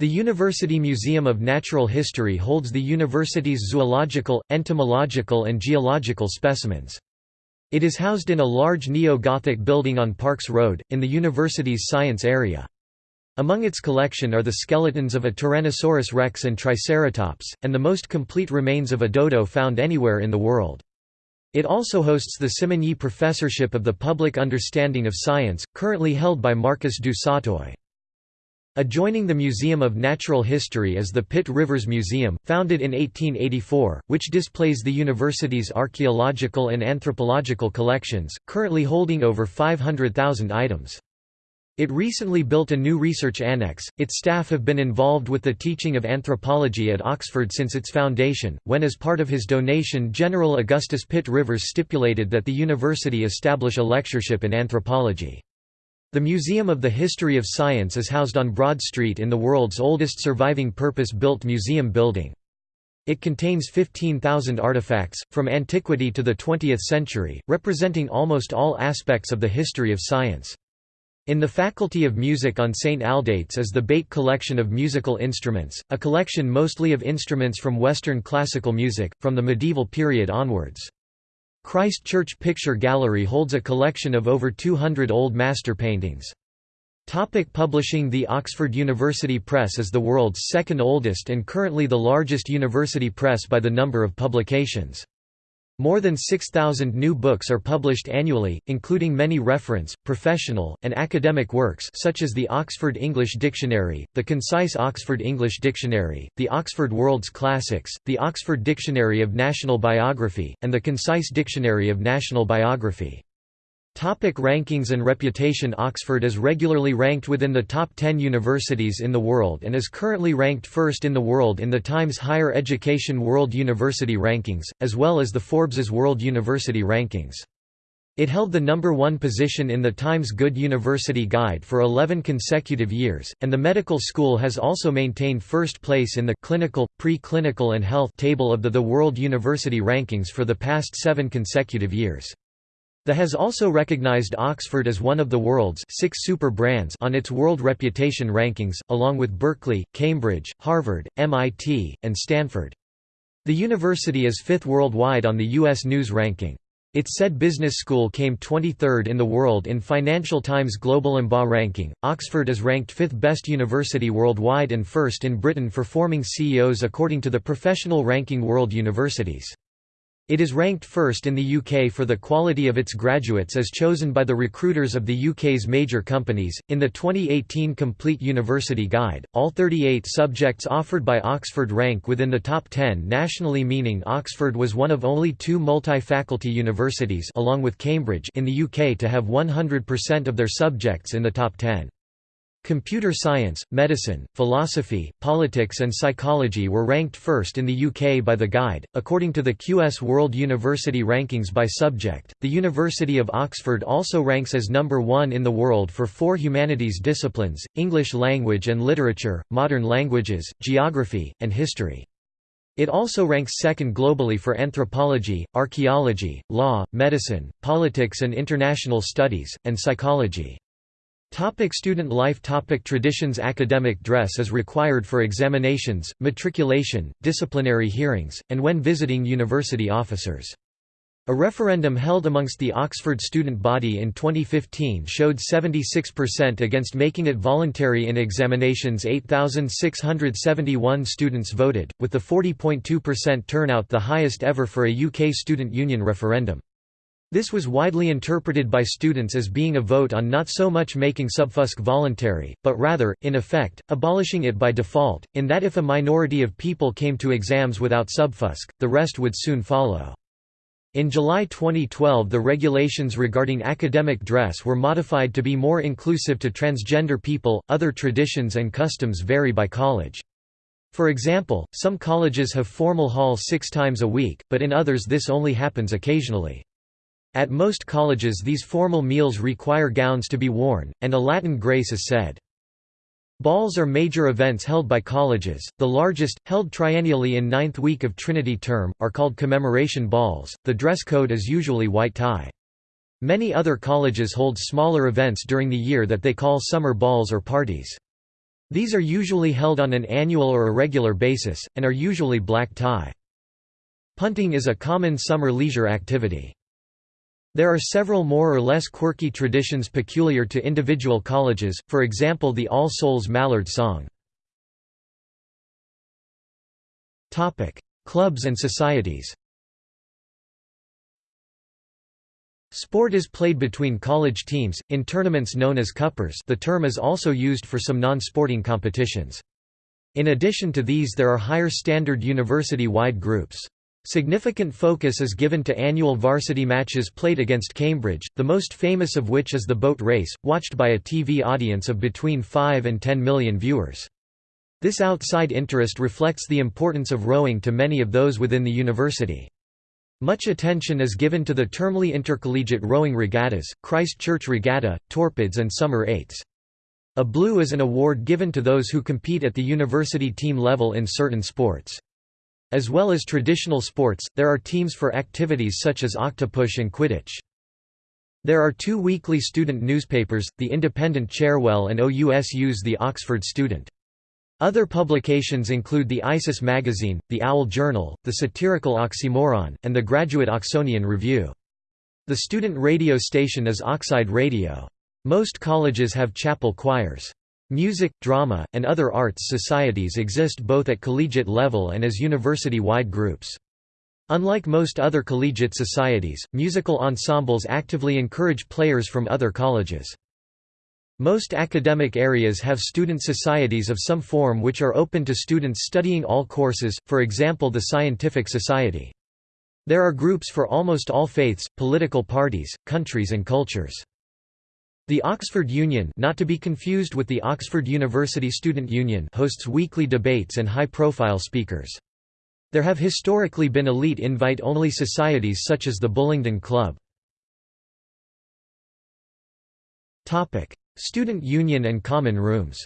The University Museum of Natural History holds the university's zoological, entomological and geological specimens. It is housed in a large neo-Gothic building on Parks Road, in the university's science area. Among its collection are the skeletons of a Tyrannosaurus rex and Triceratops, and the most complete remains of a dodo found anywhere in the world. It also hosts the Simonyi Professorship of the Public Understanding of Science, currently held by Marcus du Sautoy. Adjoining the Museum of Natural History is the Pitt Rivers Museum, founded in 1884, which displays the university's archaeological and anthropological collections, currently holding over 500,000 items. It recently built a new research annex. Its staff have been involved with the teaching of anthropology at Oxford since its foundation, when as part of his donation General Augustus Pitt Rivers stipulated that the university establish a lectureship in anthropology. The Museum of the History of Science is housed on Broad Street in the world's oldest surviving purpose-built museum building. It contains 15,000 artifacts, from antiquity to the 20th century, representing almost all aspects of the history of science. In the Faculty of Music on St. Aldate's is the Bate Collection of Musical Instruments, a collection mostly of instruments from Western classical music, from the medieval period onwards. Christ Church Picture Gallery holds a collection of over 200 old master paintings. Topic publishing The Oxford University Press is the world's second oldest and currently the largest university press by the number of publications. More than 6,000 new books are published annually, including many reference, professional, and academic works such as the Oxford English Dictionary, the Concise Oxford English Dictionary, the Oxford World's Classics, the Oxford Dictionary of National Biography, and the Concise Dictionary of National Biography. Topic rankings and reputation Oxford is regularly ranked within the top 10 universities in the world and is currently ranked first in the world in the Times Higher Education World University Rankings, as well as the Forbes's World University Rankings. It held the number one position in the Times Good University Guide for 11 consecutive years, and the medical school has also maintained first place in the clinical, pre-clinical and health table of the The World University Rankings for the past seven consecutive years. The has also recognized Oxford as one of the world's six super brands on its World Reputation Rankings, along with Berkeley, Cambridge, Harvard, MIT, and Stanford. The university is fifth worldwide on the U.S. News ranking. Its said business school came 23rd in the world in Financial Times Global MBA ranking. Oxford is ranked fifth best university worldwide and first in Britain for forming CEOs according to the professional ranking World Universities. It is ranked first in the UK for the quality of its graduates as chosen by the recruiters of the UK's major companies. In the 2018 Complete University Guide, all 38 subjects offered by Oxford rank within the top 10 nationally, meaning Oxford was one of only two multi-faculty universities along with Cambridge in the UK to have 100% of their subjects in the top 10. Computer science, medicine, philosophy, politics, and psychology were ranked first in the UK by the Guide. According to the QS World University Rankings by subject, the University of Oxford also ranks as number one in the world for four humanities disciplines English language and literature, modern languages, geography, and history. It also ranks second globally for anthropology, archaeology, law, medicine, politics and international studies, and psychology. Topic student life Topic Traditions Academic dress is required for examinations, matriculation, disciplinary hearings, and when visiting university officers. A referendum held amongst the Oxford student body in 2015 showed 76% against making it voluntary in examinations 8,671 students voted, with the 40.2% turnout the highest ever for a UK student union referendum. This was widely interpreted by students as being a vote on not so much making subfusc voluntary, but rather, in effect, abolishing it by default, in that if a minority of people came to exams without subfusc, the rest would soon follow. In July 2012 the regulations regarding academic dress were modified to be more inclusive to transgender people. Other traditions and customs vary by college. For example, some colleges have formal hall six times a week, but in others this only happens occasionally. At most colleges these formal meals require gowns to be worn, and a Latin grace is said. Balls are major events held by colleges, the largest, held triennially in ninth week of Trinity term, are called commemoration balls, the dress code is usually white tie. Many other colleges hold smaller events during the year that they call summer balls or parties. These are usually held on an annual or irregular basis, and are usually black tie. Punting is a common summer leisure activity. There are several more or less quirky traditions peculiar to individual colleges, for example the All Souls Mallard Song. Clubs and societies Sport is played between college teams, in tournaments known as cuppers the term is also used for some non-sporting competitions. In addition to these there are higher standard university-wide groups. Significant focus is given to annual varsity matches played against Cambridge, the most famous of which is the boat race, watched by a TV audience of between 5 and 10 million viewers. This outside interest reflects the importance of rowing to many of those within the university. Much attention is given to the termly intercollegiate rowing regattas, Christ Church Regatta, Torpids and Summer Eights. A blue is an award given to those who compete at the university team level in certain sports. As well as traditional sports, there are teams for activities such as octopush and quidditch. There are two weekly student newspapers, the Independent Cherwell and OUSU's The Oxford Student. Other publications include the ISIS magazine, the Owl Journal, the satirical Oxymoron, and the Graduate Oxonian Review. The student radio station is Oxide Radio. Most colleges have chapel choirs. Music, drama, and other arts societies exist both at collegiate level and as university-wide groups. Unlike most other collegiate societies, musical ensembles actively encourage players from other colleges. Most academic areas have student societies of some form which are open to students studying all courses, for example the Scientific Society. There are groups for almost all faiths, political parties, countries and cultures. The Oxford Union not to be confused with the Oxford University Student Union hosts weekly debates and high-profile speakers. There have historically been elite invite-only societies such as the Bullingdon Club. Student Union and Common Rooms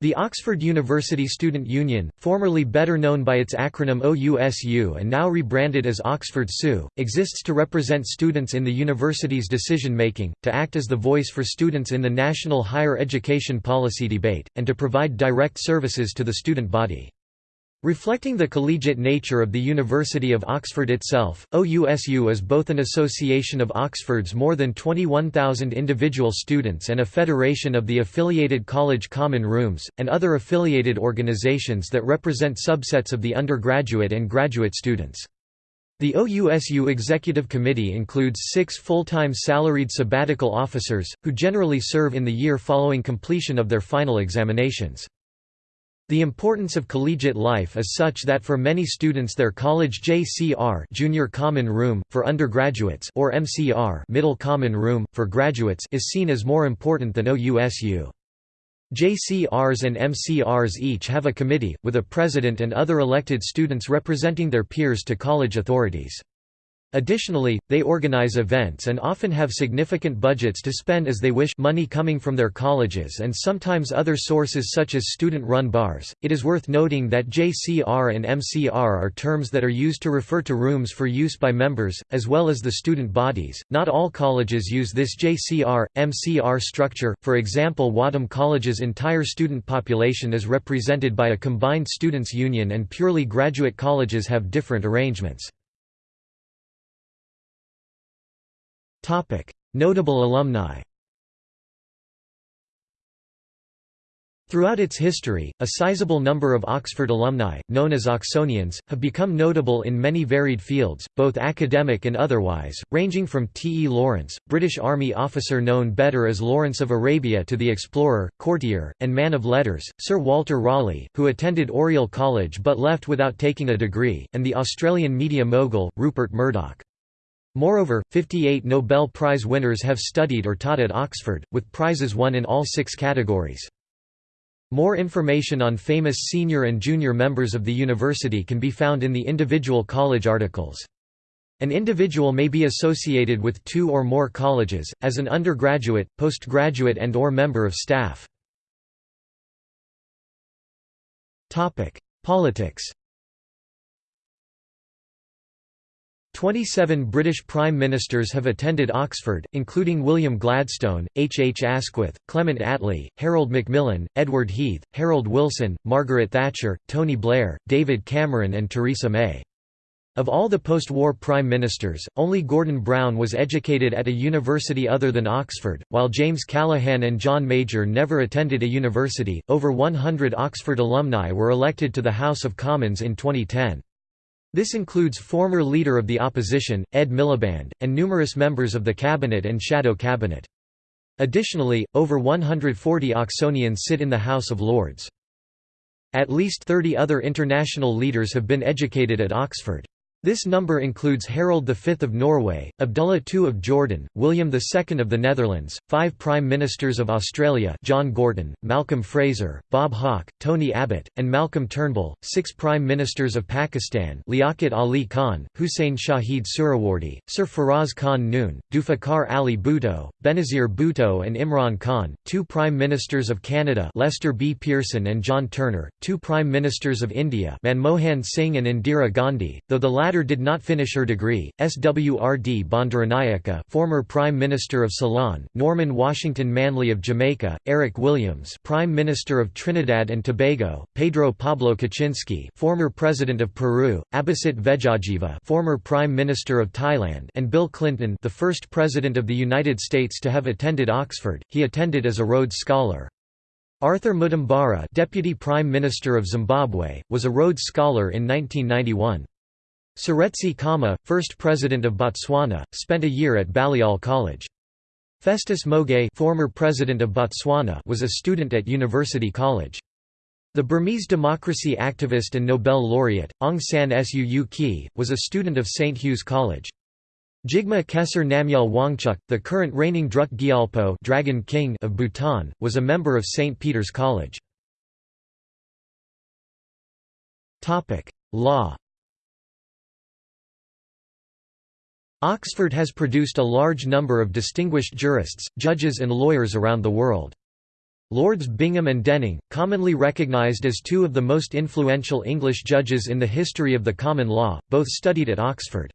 The Oxford University Student Union, formerly better known by its acronym OUSU and now rebranded as Oxford SU, exists to represent students in the university's decision-making, to act as the voice for students in the national higher education policy debate, and to provide direct services to the student body. Reflecting the collegiate nature of the University of Oxford itself, OUSU is both an association of Oxford's more than 21,000 individual students and a federation of the affiliated college common rooms, and other affiliated organizations that represent subsets of the undergraduate and graduate students. The OUSU Executive Committee includes six full-time salaried sabbatical officers, who generally serve in the year following completion of their final examinations. The importance of collegiate life is such that for many students their college JCR junior common room, for undergraduates or MCR middle common room, for graduates is seen as more important than OUSU. JCRs and MCRs each have a committee, with a president and other elected students representing their peers to college authorities. Additionally, they organize events and often have significant budgets to spend as they wish money coming from their colleges and sometimes other sources such as student-run bars. It is worth noting that JCR and MCR are terms that are used to refer to rooms for use by members, as well as the student bodies. Not all colleges use this JCR, MCR structure, for example Wadham College's entire student population is represented by a combined students' union and purely graduate colleges have different arrangements. Notable alumni Throughout its history, a sizable number of Oxford alumni, known as Oxonians, have become notable in many varied fields, both academic and otherwise, ranging from T. E. Lawrence, British Army officer known better as Lawrence of Arabia to the explorer, courtier, and man of letters, Sir Walter Raleigh, who attended Oriel College but left without taking a degree, and the Australian media mogul, Rupert Murdoch. Moreover, 58 Nobel Prize winners have studied or taught at Oxford, with prizes won in all six categories. More information on famous senior and junior members of the university can be found in the individual college articles. An individual may be associated with two or more colleges, as an undergraduate, postgraduate and or member of staff. Politics 27 British Prime Ministers have attended Oxford, including William Gladstone, H. H. Asquith, Clement Attlee, Harold Macmillan, Edward Heath, Harold Wilson, Margaret Thatcher, Tony Blair, David Cameron and Theresa May. Of all the post-war prime ministers, only Gordon Brown was educated at a university other than Oxford, while James Callaghan and John Major never attended a university. Over 100 Oxford alumni were elected to the House of Commons in 2010. This includes former Leader of the Opposition, Ed Miliband, and numerous members of the Cabinet and Shadow Cabinet. Additionally, over 140 Oxonians sit in the House of Lords. At least 30 other international leaders have been educated at Oxford. This number includes Harold V of Norway, Abdullah II of Jordan, William II of the Netherlands, five Prime Ministers of Australia John Gorton, Malcolm Fraser, Bob Hawke, Tony Abbott, and Malcolm Turnbull, six Prime Ministers of Pakistan Liaquat Ali Khan, Hussein Shahid Suhrawardy, Sir Feroz Khan Noon, Zulfikar Ali Bhutto, Benazir Bhutto and Imran Khan, two Prime Ministers of Canada Lester B. Pearson and John Turner, two Prime Ministers of India Manmohan Singh and Indira Gandhi, though the latter did not finish her degree, Swrd Bandaranaike former Prime Minister of Ceylon, Norman Washington Manley of Jamaica, Eric Williams Prime Minister of Trinidad and Tobago, Pedro Pablo Kuczynski former President of Peru, Abhisit Vejjajiva former Prime Minister of Thailand and Bill Clinton the first President of the United States to have attended Oxford, he attended as a Rhodes Scholar. Arthur Mutambara Deputy Prime Minister of Zimbabwe, was a Rhodes Scholar in 1991. Seretse Khama, first president of Botswana, spent a year at Balliol College. Festus Mogae former president of Botswana was a student at University College. The Burmese democracy activist and Nobel laureate, Aung San Suu Kyi, was a student of St. Hugh's College. Jigme Khesar Namgyal Wangchuk, the current reigning Druk Gyalpo Dragon King of Bhutan, was a member of St. Peter's College. Law Oxford has produced a large number of distinguished jurists, judges and lawyers around the world. Lords Bingham and Denning, commonly recognised as two of the most influential English judges in the history of the common law, both studied at Oxford.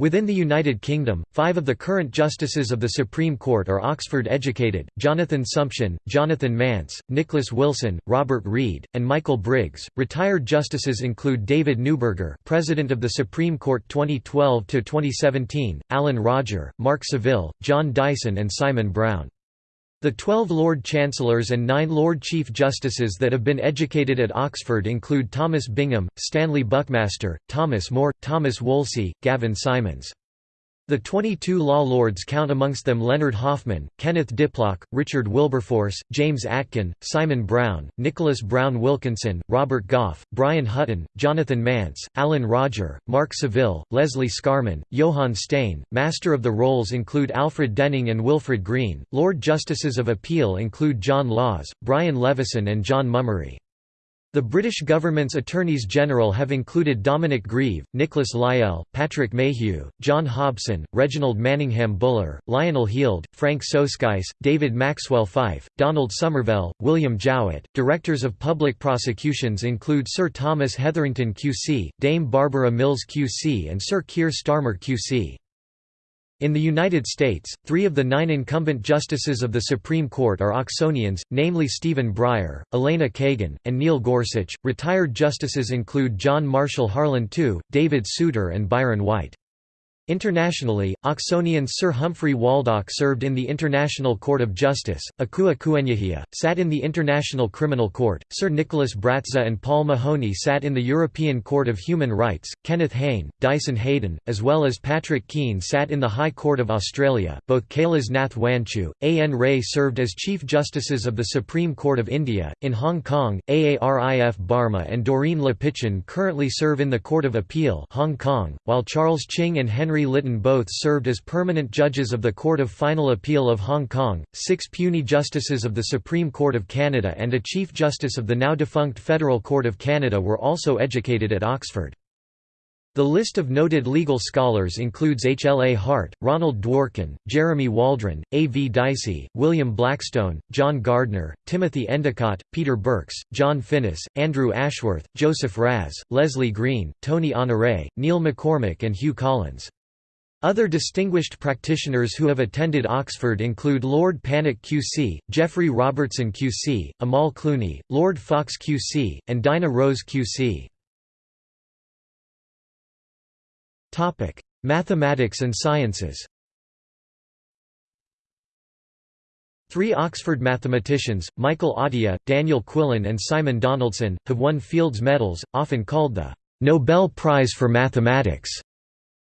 Within the United Kingdom, five of the current justices of the Supreme Court are Oxford-educated, Jonathan Sumption, Jonathan Mance, Nicholas Wilson, Robert Reed, and Michael Briggs. Retired justices include David Neuberger President of the Supreme Court 2012–2017, Alan Rodger, Mark Saville, John Dyson and Simon Brown. The twelve Lord Chancellors and nine Lord Chief Justices that have been educated at Oxford include Thomas Bingham, Stanley Buckmaster, Thomas More, Thomas Wolsey, Gavin Simonds. The 22 law lords count amongst them Leonard Hoffmann, Kenneth Diplock, Richard Wilberforce, James Atkin, Simon Brown, Nicholas Browne Wilkinson, Robert Goff, Brian Hutton, Jonathan Mance, Alan Rodger, Mark Saville, Leslie Scarman, Johann Steyn. Master of the Rolls include Alfred Denning and Wilfred Greene. Lord Justices of Appeal include John Laws, Brian Leveson and John Mummery. The British government's attorneys general have included Dominic Grieve, Nicholas Lyell, Patrick Mayhew, John Hobson, Reginald Manningham Buller, Lionel Heald, Frank Soskice, David Maxwell Fyfe, Donald Somervell, William Jowitt. Directors of public prosecutions include Sir Thomas Hetherington QC, Dame Barbara Mills QC and Sir Keir Starmer QC. In the United States, three of the nine incumbent justices of the Supreme Court are Oxonians, namely Stephen Breyer, Elena Kagan, and Neil Gorsuch. Retired justices include John Marshall Harlan II, David Souter, and Byron White. Internationally, Oxonian Sir Humphrey Waldock served in the International Court of Justice, Akua Kuenyehia, sat in the International Criminal Court, Sir Nicholas Bratza and Paul Mahoney sat in the European Court of Human Rights, Kenneth Hayne, Dyson Heydon, as well as Patrick Keane sat in the High Court of Australia, both Kailas Nath Wanchoo, A. N. Ray served as Chief Justices of the Supreme Court of India, in Hong Kong, Aarif Barma and Doreen Lepichon currently serve in the Court of Appeal Hong Kong, while Charles Ching and Henry Henry Litton both served as permanent judges of the Court of Final Appeal of Hong Kong, six puisne justices of the Supreme Court of Canada and a Chief Justice of the now-defunct Federal Court of Canada were also educated at Oxford. The list of noted legal scholars includes H. L. A. Hart, Ronald Dworkin, Jeremy Waldron, A. V. Dicey, William Blackstone, John Gardner, Timothy Endicott, Peter Birks, John Finnis, Andrew Ashworth, Joseph Raz, Leslie Green, Tony Honore, Neil MacCormick and Hugh Collins. Other distinguished practitioners who have attended Oxford include Lord Pannick QC, Geoffrey Robertson QC, Amal Clooney, Lord Faulks QC, and Dinah Rose QC. Mathematics and sciences Three Oxford mathematicians, Michael Atiyah, Daniel Quillen and Simon Donaldson, have won Fields Medals, often called the «Nobel Prize for Mathematics».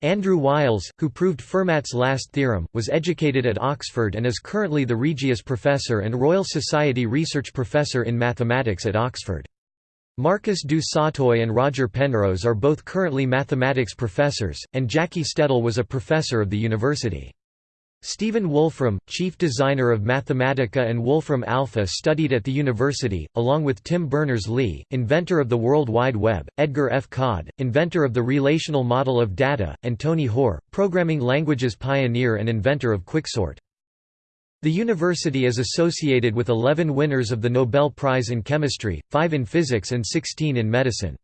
Andrew Wiles, who proved Fermat's last theorem, was educated at Oxford and is currently the Regius Professor and Royal Society Research Professor in Mathematics at Oxford. Marcus du Sautoy and Roger Penrose are both currently mathematics professors, and Jackie Stedall was a professor of the university. Stephen Wolfram, chief designer of Mathematica and Wolfram Alpha studied at the university, along with Tim Berners-Lee, inventor of the World Wide Web, Edgar F. Codd, inventor of the relational model of data, and Tony Hoare, programming languages pioneer and inventor of Quicksort. The university is associated with 11 winners of the Nobel Prize in Chemistry, 5 in physics and 16 in medicine.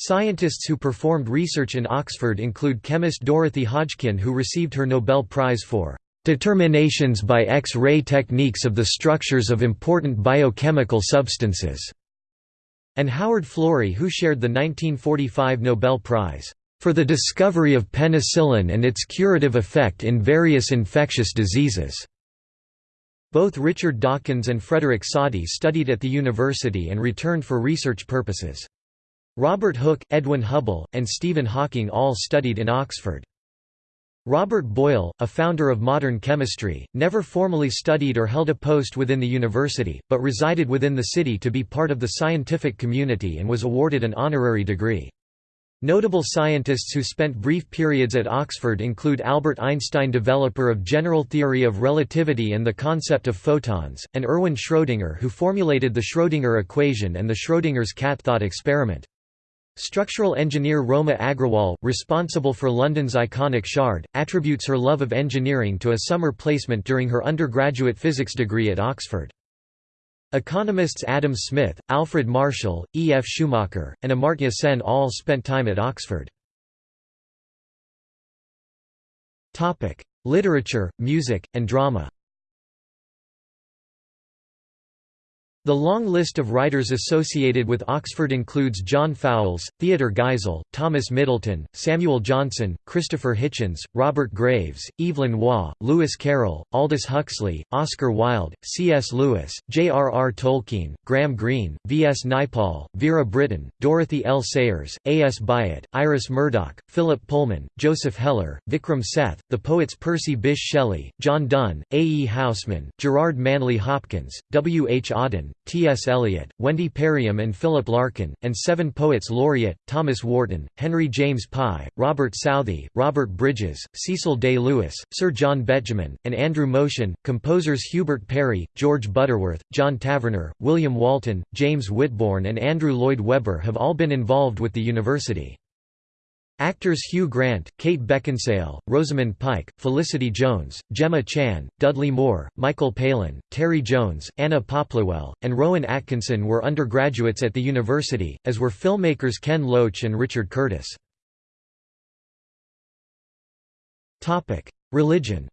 Scientists who performed research in Oxford include chemist Dorothy Hodgkin who received her Nobel Prize for "...determinations by X-ray techniques of the structures of important biochemical substances", and Howard Florey who shared the 1945 Nobel Prize for the discovery of penicillin and its curative effect in various infectious diseases. Both Richard Dawkins and Frederick Soddy studied at the university and returned for research purposes. Robert Hooke, Edwin Hubble, and Stephen Hawking all studied in Oxford. Robert Boyle, a founder of modern chemistry, never formally studied or held a post within the university, but resided within the city to be part of the scientific community and was awarded an honorary degree. Notable scientists who spent brief periods at Oxford include Albert Einstein developer of general theory of relativity and the concept of photons, and Erwin Schrödinger who formulated the Schrödinger equation and the Schrödinger's cat thought experiment. Structural engineer Roma Agrawal, responsible for London's iconic Shard, attributes her love of engineering to a summer placement during her undergraduate physics degree at Oxford. Economists Adam Smith, Alfred Marshall, E. F. Schumacher, and Amartya Sen all spent time at Oxford. Literature, music, and drama The long list of writers associated with Oxford includes John Fowles, Theodore Geisel, Thomas Middleton, Samuel Johnson, Christopher Hitchens, Robert Graves, Evelyn Waugh, Lewis Carroll, Aldous Huxley, Oscar Wilde, C.S. Lewis, J.R.R. Tolkien, Graham Greene, V.S. Naipaul, Vera Brittain, Dorothy L. Sayers, A.S. Byatt, Iris Murdoch, Philip Pullman, Joseph Heller, Vikram Seth, the poets Percy Bysshe Shelley, John Donne, A. E. Housman, Gerard Manley Hopkins, W. H. Auden, T. S. Eliot, Wendy Perriam and Philip Larkin, and seven poets laureate, Thomas Warton, Henry James Pye, Robert Southey, Robert Bridges, Cecil Day Lewis, Sir John Betjeman, and Andrew Motion, composers Hubert Parry, George Butterworth, John Tavener, William Walton, James Whitbourn and Andrew Lloyd Webber have all been involved with the university. Actors Hugh Grant, Kate Beckinsale, Rosamund Pike, Felicity Jones, Gemma Chan, Dudley Moore, Michael Palin, Terry Jones, Anna Popplewell, and Rowan Atkinson were undergraduates at the university, as were filmmakers Ken Loach and Richard Curtis. Religion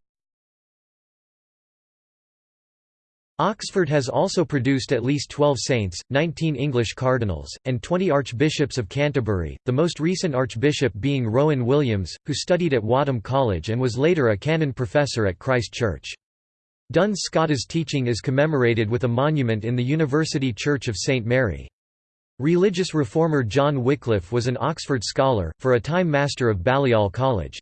Oxford has also produced at least 12 saints, 19 English cardinals, and 20 archbishops of Canterbury, the most recent archbishop being Rowan Williams, who studied at Wadham College and was later a canon professor at Christ Church. Duns Scotus's teaching is commemorated with a monument in the University Church of St Mary. Religious reformer John Wycliffe was an Oxford scholar, for a time master of Balliol College.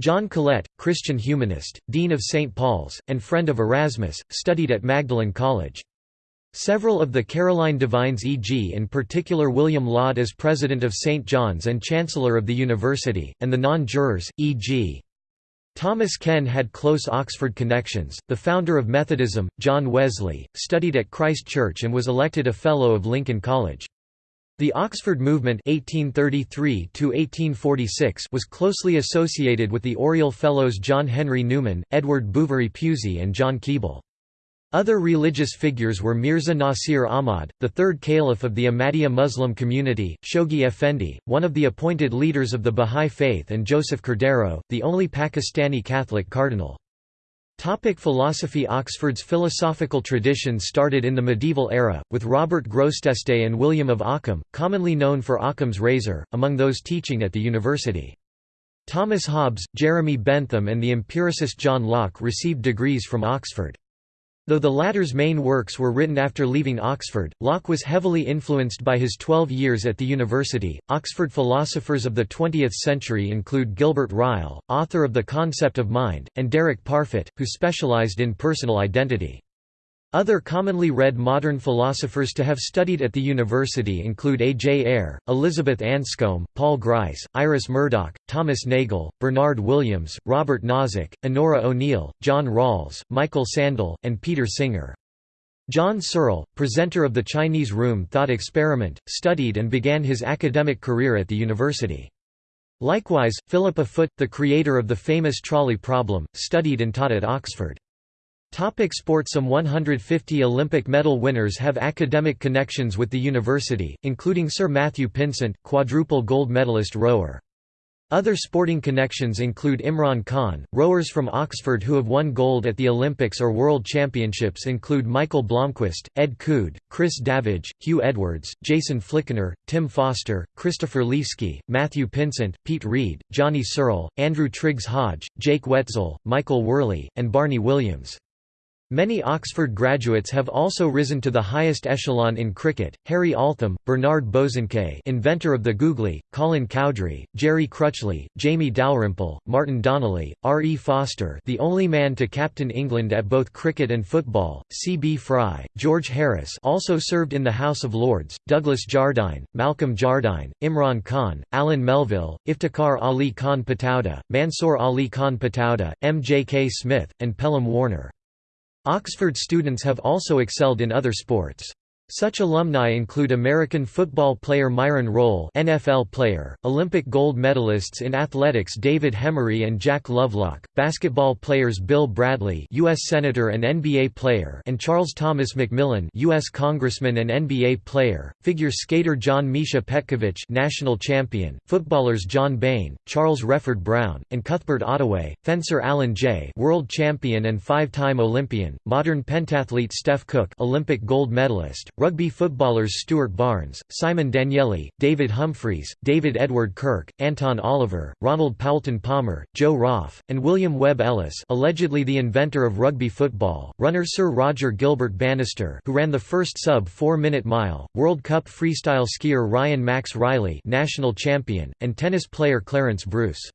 John Colet, Christian humanist, Dean of St. Paul's, and friend of Erasmus, studied at Magdalen College. Several of the Caroline divines e.g. in particular William Laud as president of St. John's and chancellor of the university, and the non-jurors, e.g. Thomas Ken had close Oxford connections. The founder of Methodism, John Wesley, studied at Christ Church and was elected a Fellow of Lincoln College. The Oxford Movement 1833 was closely associated with the Oriel Fellows John Henry Newman, Edward Bouverie Pusey and John Keble. Other religious figures were Mirza Nasir Ahmad, the third caliph of the Ahmadiyya Muslim community, Shoghi Effendi, one of the appointed leaders of the Bahá'í Faith and Joseph Cordeiro, the only Pakistani Catholic cardinal. Topic philosophy Oxford's philosophical tradition started in the medieval era, with Robert Grosseteste and William of Ockham, commonly known for Ockham's razor, among those teaching at the university. Thomas Hobbes, Jeremy Bentham and the empiricist John Locke received degrees from Oxford. Though the latter's main works were written after leaving Oxford, Locke was heavily influenced by his 12 years at the university. Oxford philosophers of the 20th century include Gilbert Ryle, author of The Concept of Mind, and Derek Parfit, who specialized in personal identity. Other commonly read modern philosophers to have studied at the university include A. J. Ayer, Elizabeth Anscombe, Paul Grice, Iris Murdoch, Thomas Nagel, Bernard Williams, Robert Nozick, Onora O'Neill, John Rawls, Michael Sandel, and Peter Singer. John Searle, presenter of the Chinese Room Thought Experiment, studied and began his academic career at the university. Likewise, Philippa Foot, the creator of the famous trolley problem, studied and taught at Oxford. Topic sport Some 150 Olympic medal winners have academic connections with the university, including Sir Matthew Pinsent, quadruple gold medalist rower. Other sporting connections include Imran Khan. Rowers from Oxford who have won gold at the Olympics or World Championships include Michael Blomqvist, Ed Coode, Chris Davidge, Hugh Edwards, Jason Flickinger, Tim Foster, Christopher Leaskey, Matthew Pinsent, Pete Reed, Johnny Searle, Andrew Triggs Hodge, Jake Wetzel, Michael Worley, and Barney Williams. Many Oxford graduates have also risen to the highest echelon in cricket, Harry Altham, Bernard Bosanquet inventor of the googly, Colin Cowdrey, Gerry Crutchley, Jamie Dalrymple, Martin Donnelly, R. E. Foster the only man to captain England at both cricket and football, C. B. Fry, George Harris also served in the House of Lords, Douglas Jardine, Malcolm Jardine, Imran Khan, Alan Melville, Iftikhar Ali Khan Pataudi, Mansour Ali Khan Pataudi, M. J. K. Smith, and Pelham Warner. Oxford students have also excelled in other sports. Such alumni include American football player Myron Rolle NFL player, Olympic gold medalists in athletics David Hemery and Jack Lovelock, basketball players Bill Bradley U.S. Senator and NBA player and Charles Thomas McMillan U.S. Congressman and NBA player, figure skater John Misha Petkevich national champion, footballers John Bain, Charles Wreford Brown, and Cuthbert Ottaway, fencer Alan Jay world champion and five-time Olympian, modern pentathlete Steph Cook Olympic gold medalist, Rugby footballers Stuart Barnes, Simon Danielli, David Humphreys, David Edward Kirk, Anton Oliver, Ronald Poulton Palmer, Joe Roff, and William Webb Ellis allegedly the inventor of rugby football, runner Sir Roger Gilbert Bannister who ran the first sub-4-minute mile, World Cup freestyle skier Ryan Max Riley national champion, and tennis player Clarence Bruce.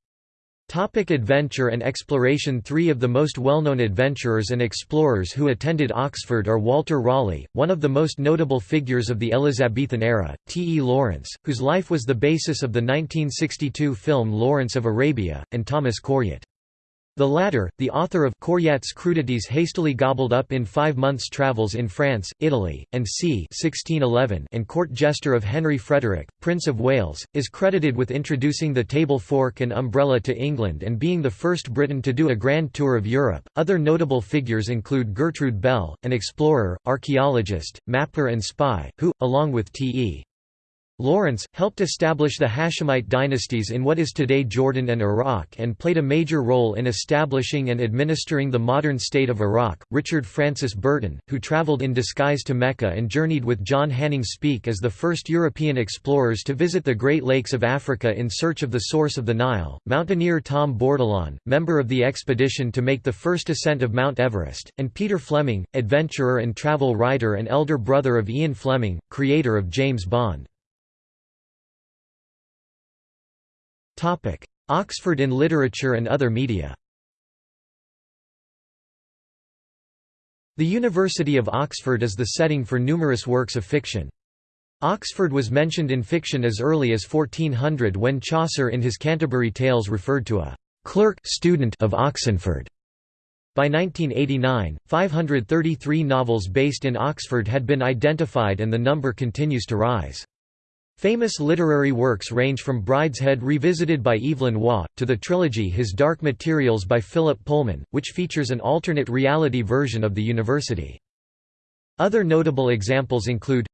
Topic adventure and exploration Three of the most well-known adventurers and explorers who attended Oxford are Walter Raleigh, one of the most notable figures of the Elizabethan era, T. E. Lawrence, whose life was the basis of the 1962 film Lawrence of Arabia, and Thomas Coryat. The latter, the author of Coryat's crudities hastily gobbled up in five months' travels in France, Italy, and c. 1611 and court jester of Henry Frederick, Prince of Wales, is credited with introducing the table fork and umbrella to England and being the first Briton to do a grand tour of Europe. Other notable figures include Gertrude Bell, an explorer, archaeologist, mapper and spy, who, along with T.E. Lawrence, helped establish the Hashemite dynasties in what is today Jordan and Iraq and played a major role in establishing and administering the modern state of Iraq. Richard Francis Burton, who traveled in disguise to Mecca and journeyed with John Hanning Speke as the first European explorers to visit the Great Lakes of Africa in search of the source of the Nile, mountaineer Tom Bourdillon, member of the expedition to make the first ascent of Mount Everest, and Peter Fleming, adventurer and travel writer and elder brother of Ian Fleming, creator of James Bond. Oxford in literature and other media The University of Oxford is the setting for numerous works of fiction. Oxford was mentioned in fiction as early as 1400 when Chaucer in his Canterbury Tales referred to a «clerk student of Oxenford». By 1989, 533 novels based in Oxford had been identified and the number continues to rise. Famous literary works range from Brideshead Revisited by Evelyn Waugh, to the trilogy His Dark Materials by Philip Pullman, which features an alternate reality version of the university. Other notable examples include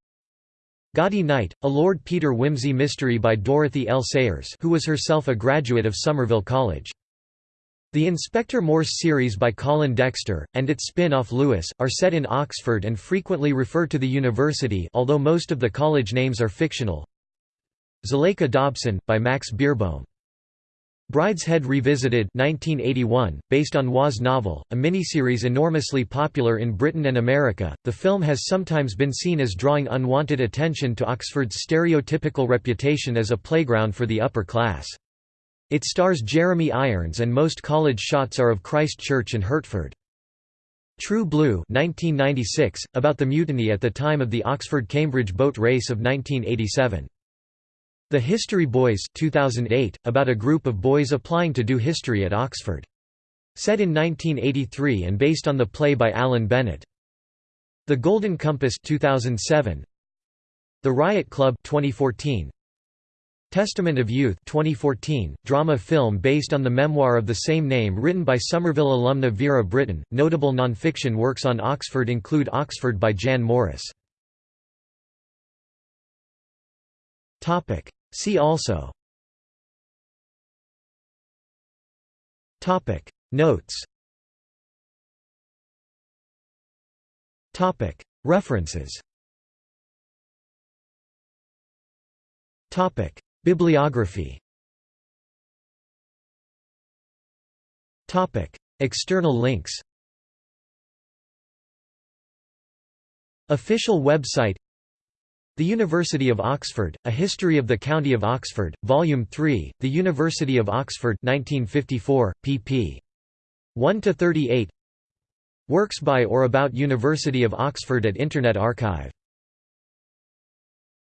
Gaudy Night, a Lord Peter Wimsey mystery by Dorothy L. Sayers who was herself a graduate of Somerville College. The Inspector Morse series by Colin Dexter, and its spin-off Lewis, are set in Oxford and frequently refer to the university although most of the college names are fictional. Zuleika Dobson, by Max Beerbohm. Brideshead Revisited 1981, based on Waugh's novel, a miniseries enormously popular in Britain and America, the film has sometimes been seen as drawing unwanted attention to Oxford's stereotypical reputation as a playground for the upper class. It stars Jeremy Irons and most college shots are of Christ Church and Hertford. True Blue 1996, about the mutiny at the time of the Oxford-Cambridge boat race of 1987. The History Boys 2008, about a group of boys applying to do history at Oxford. Set in 1983 and based on the play by Alan Bennett. The Golden Compass 2007. The Riot Club 2014. Testament of Youth 2014, drama film based on the memoir of the same name written by Somerville alumna Vera Brittain. Notable non-fiction works on Oxford include Oxford by Jan Morris. See also. Topic. Notes. Topic. References. Topic. Bibliography. Topic. External links. Official website The University of Oxford, A History of the County of Oxford, Volume 3, The University of Oxford 1954, pp. 1–38 Works by or about University of Oxford at Internet Archive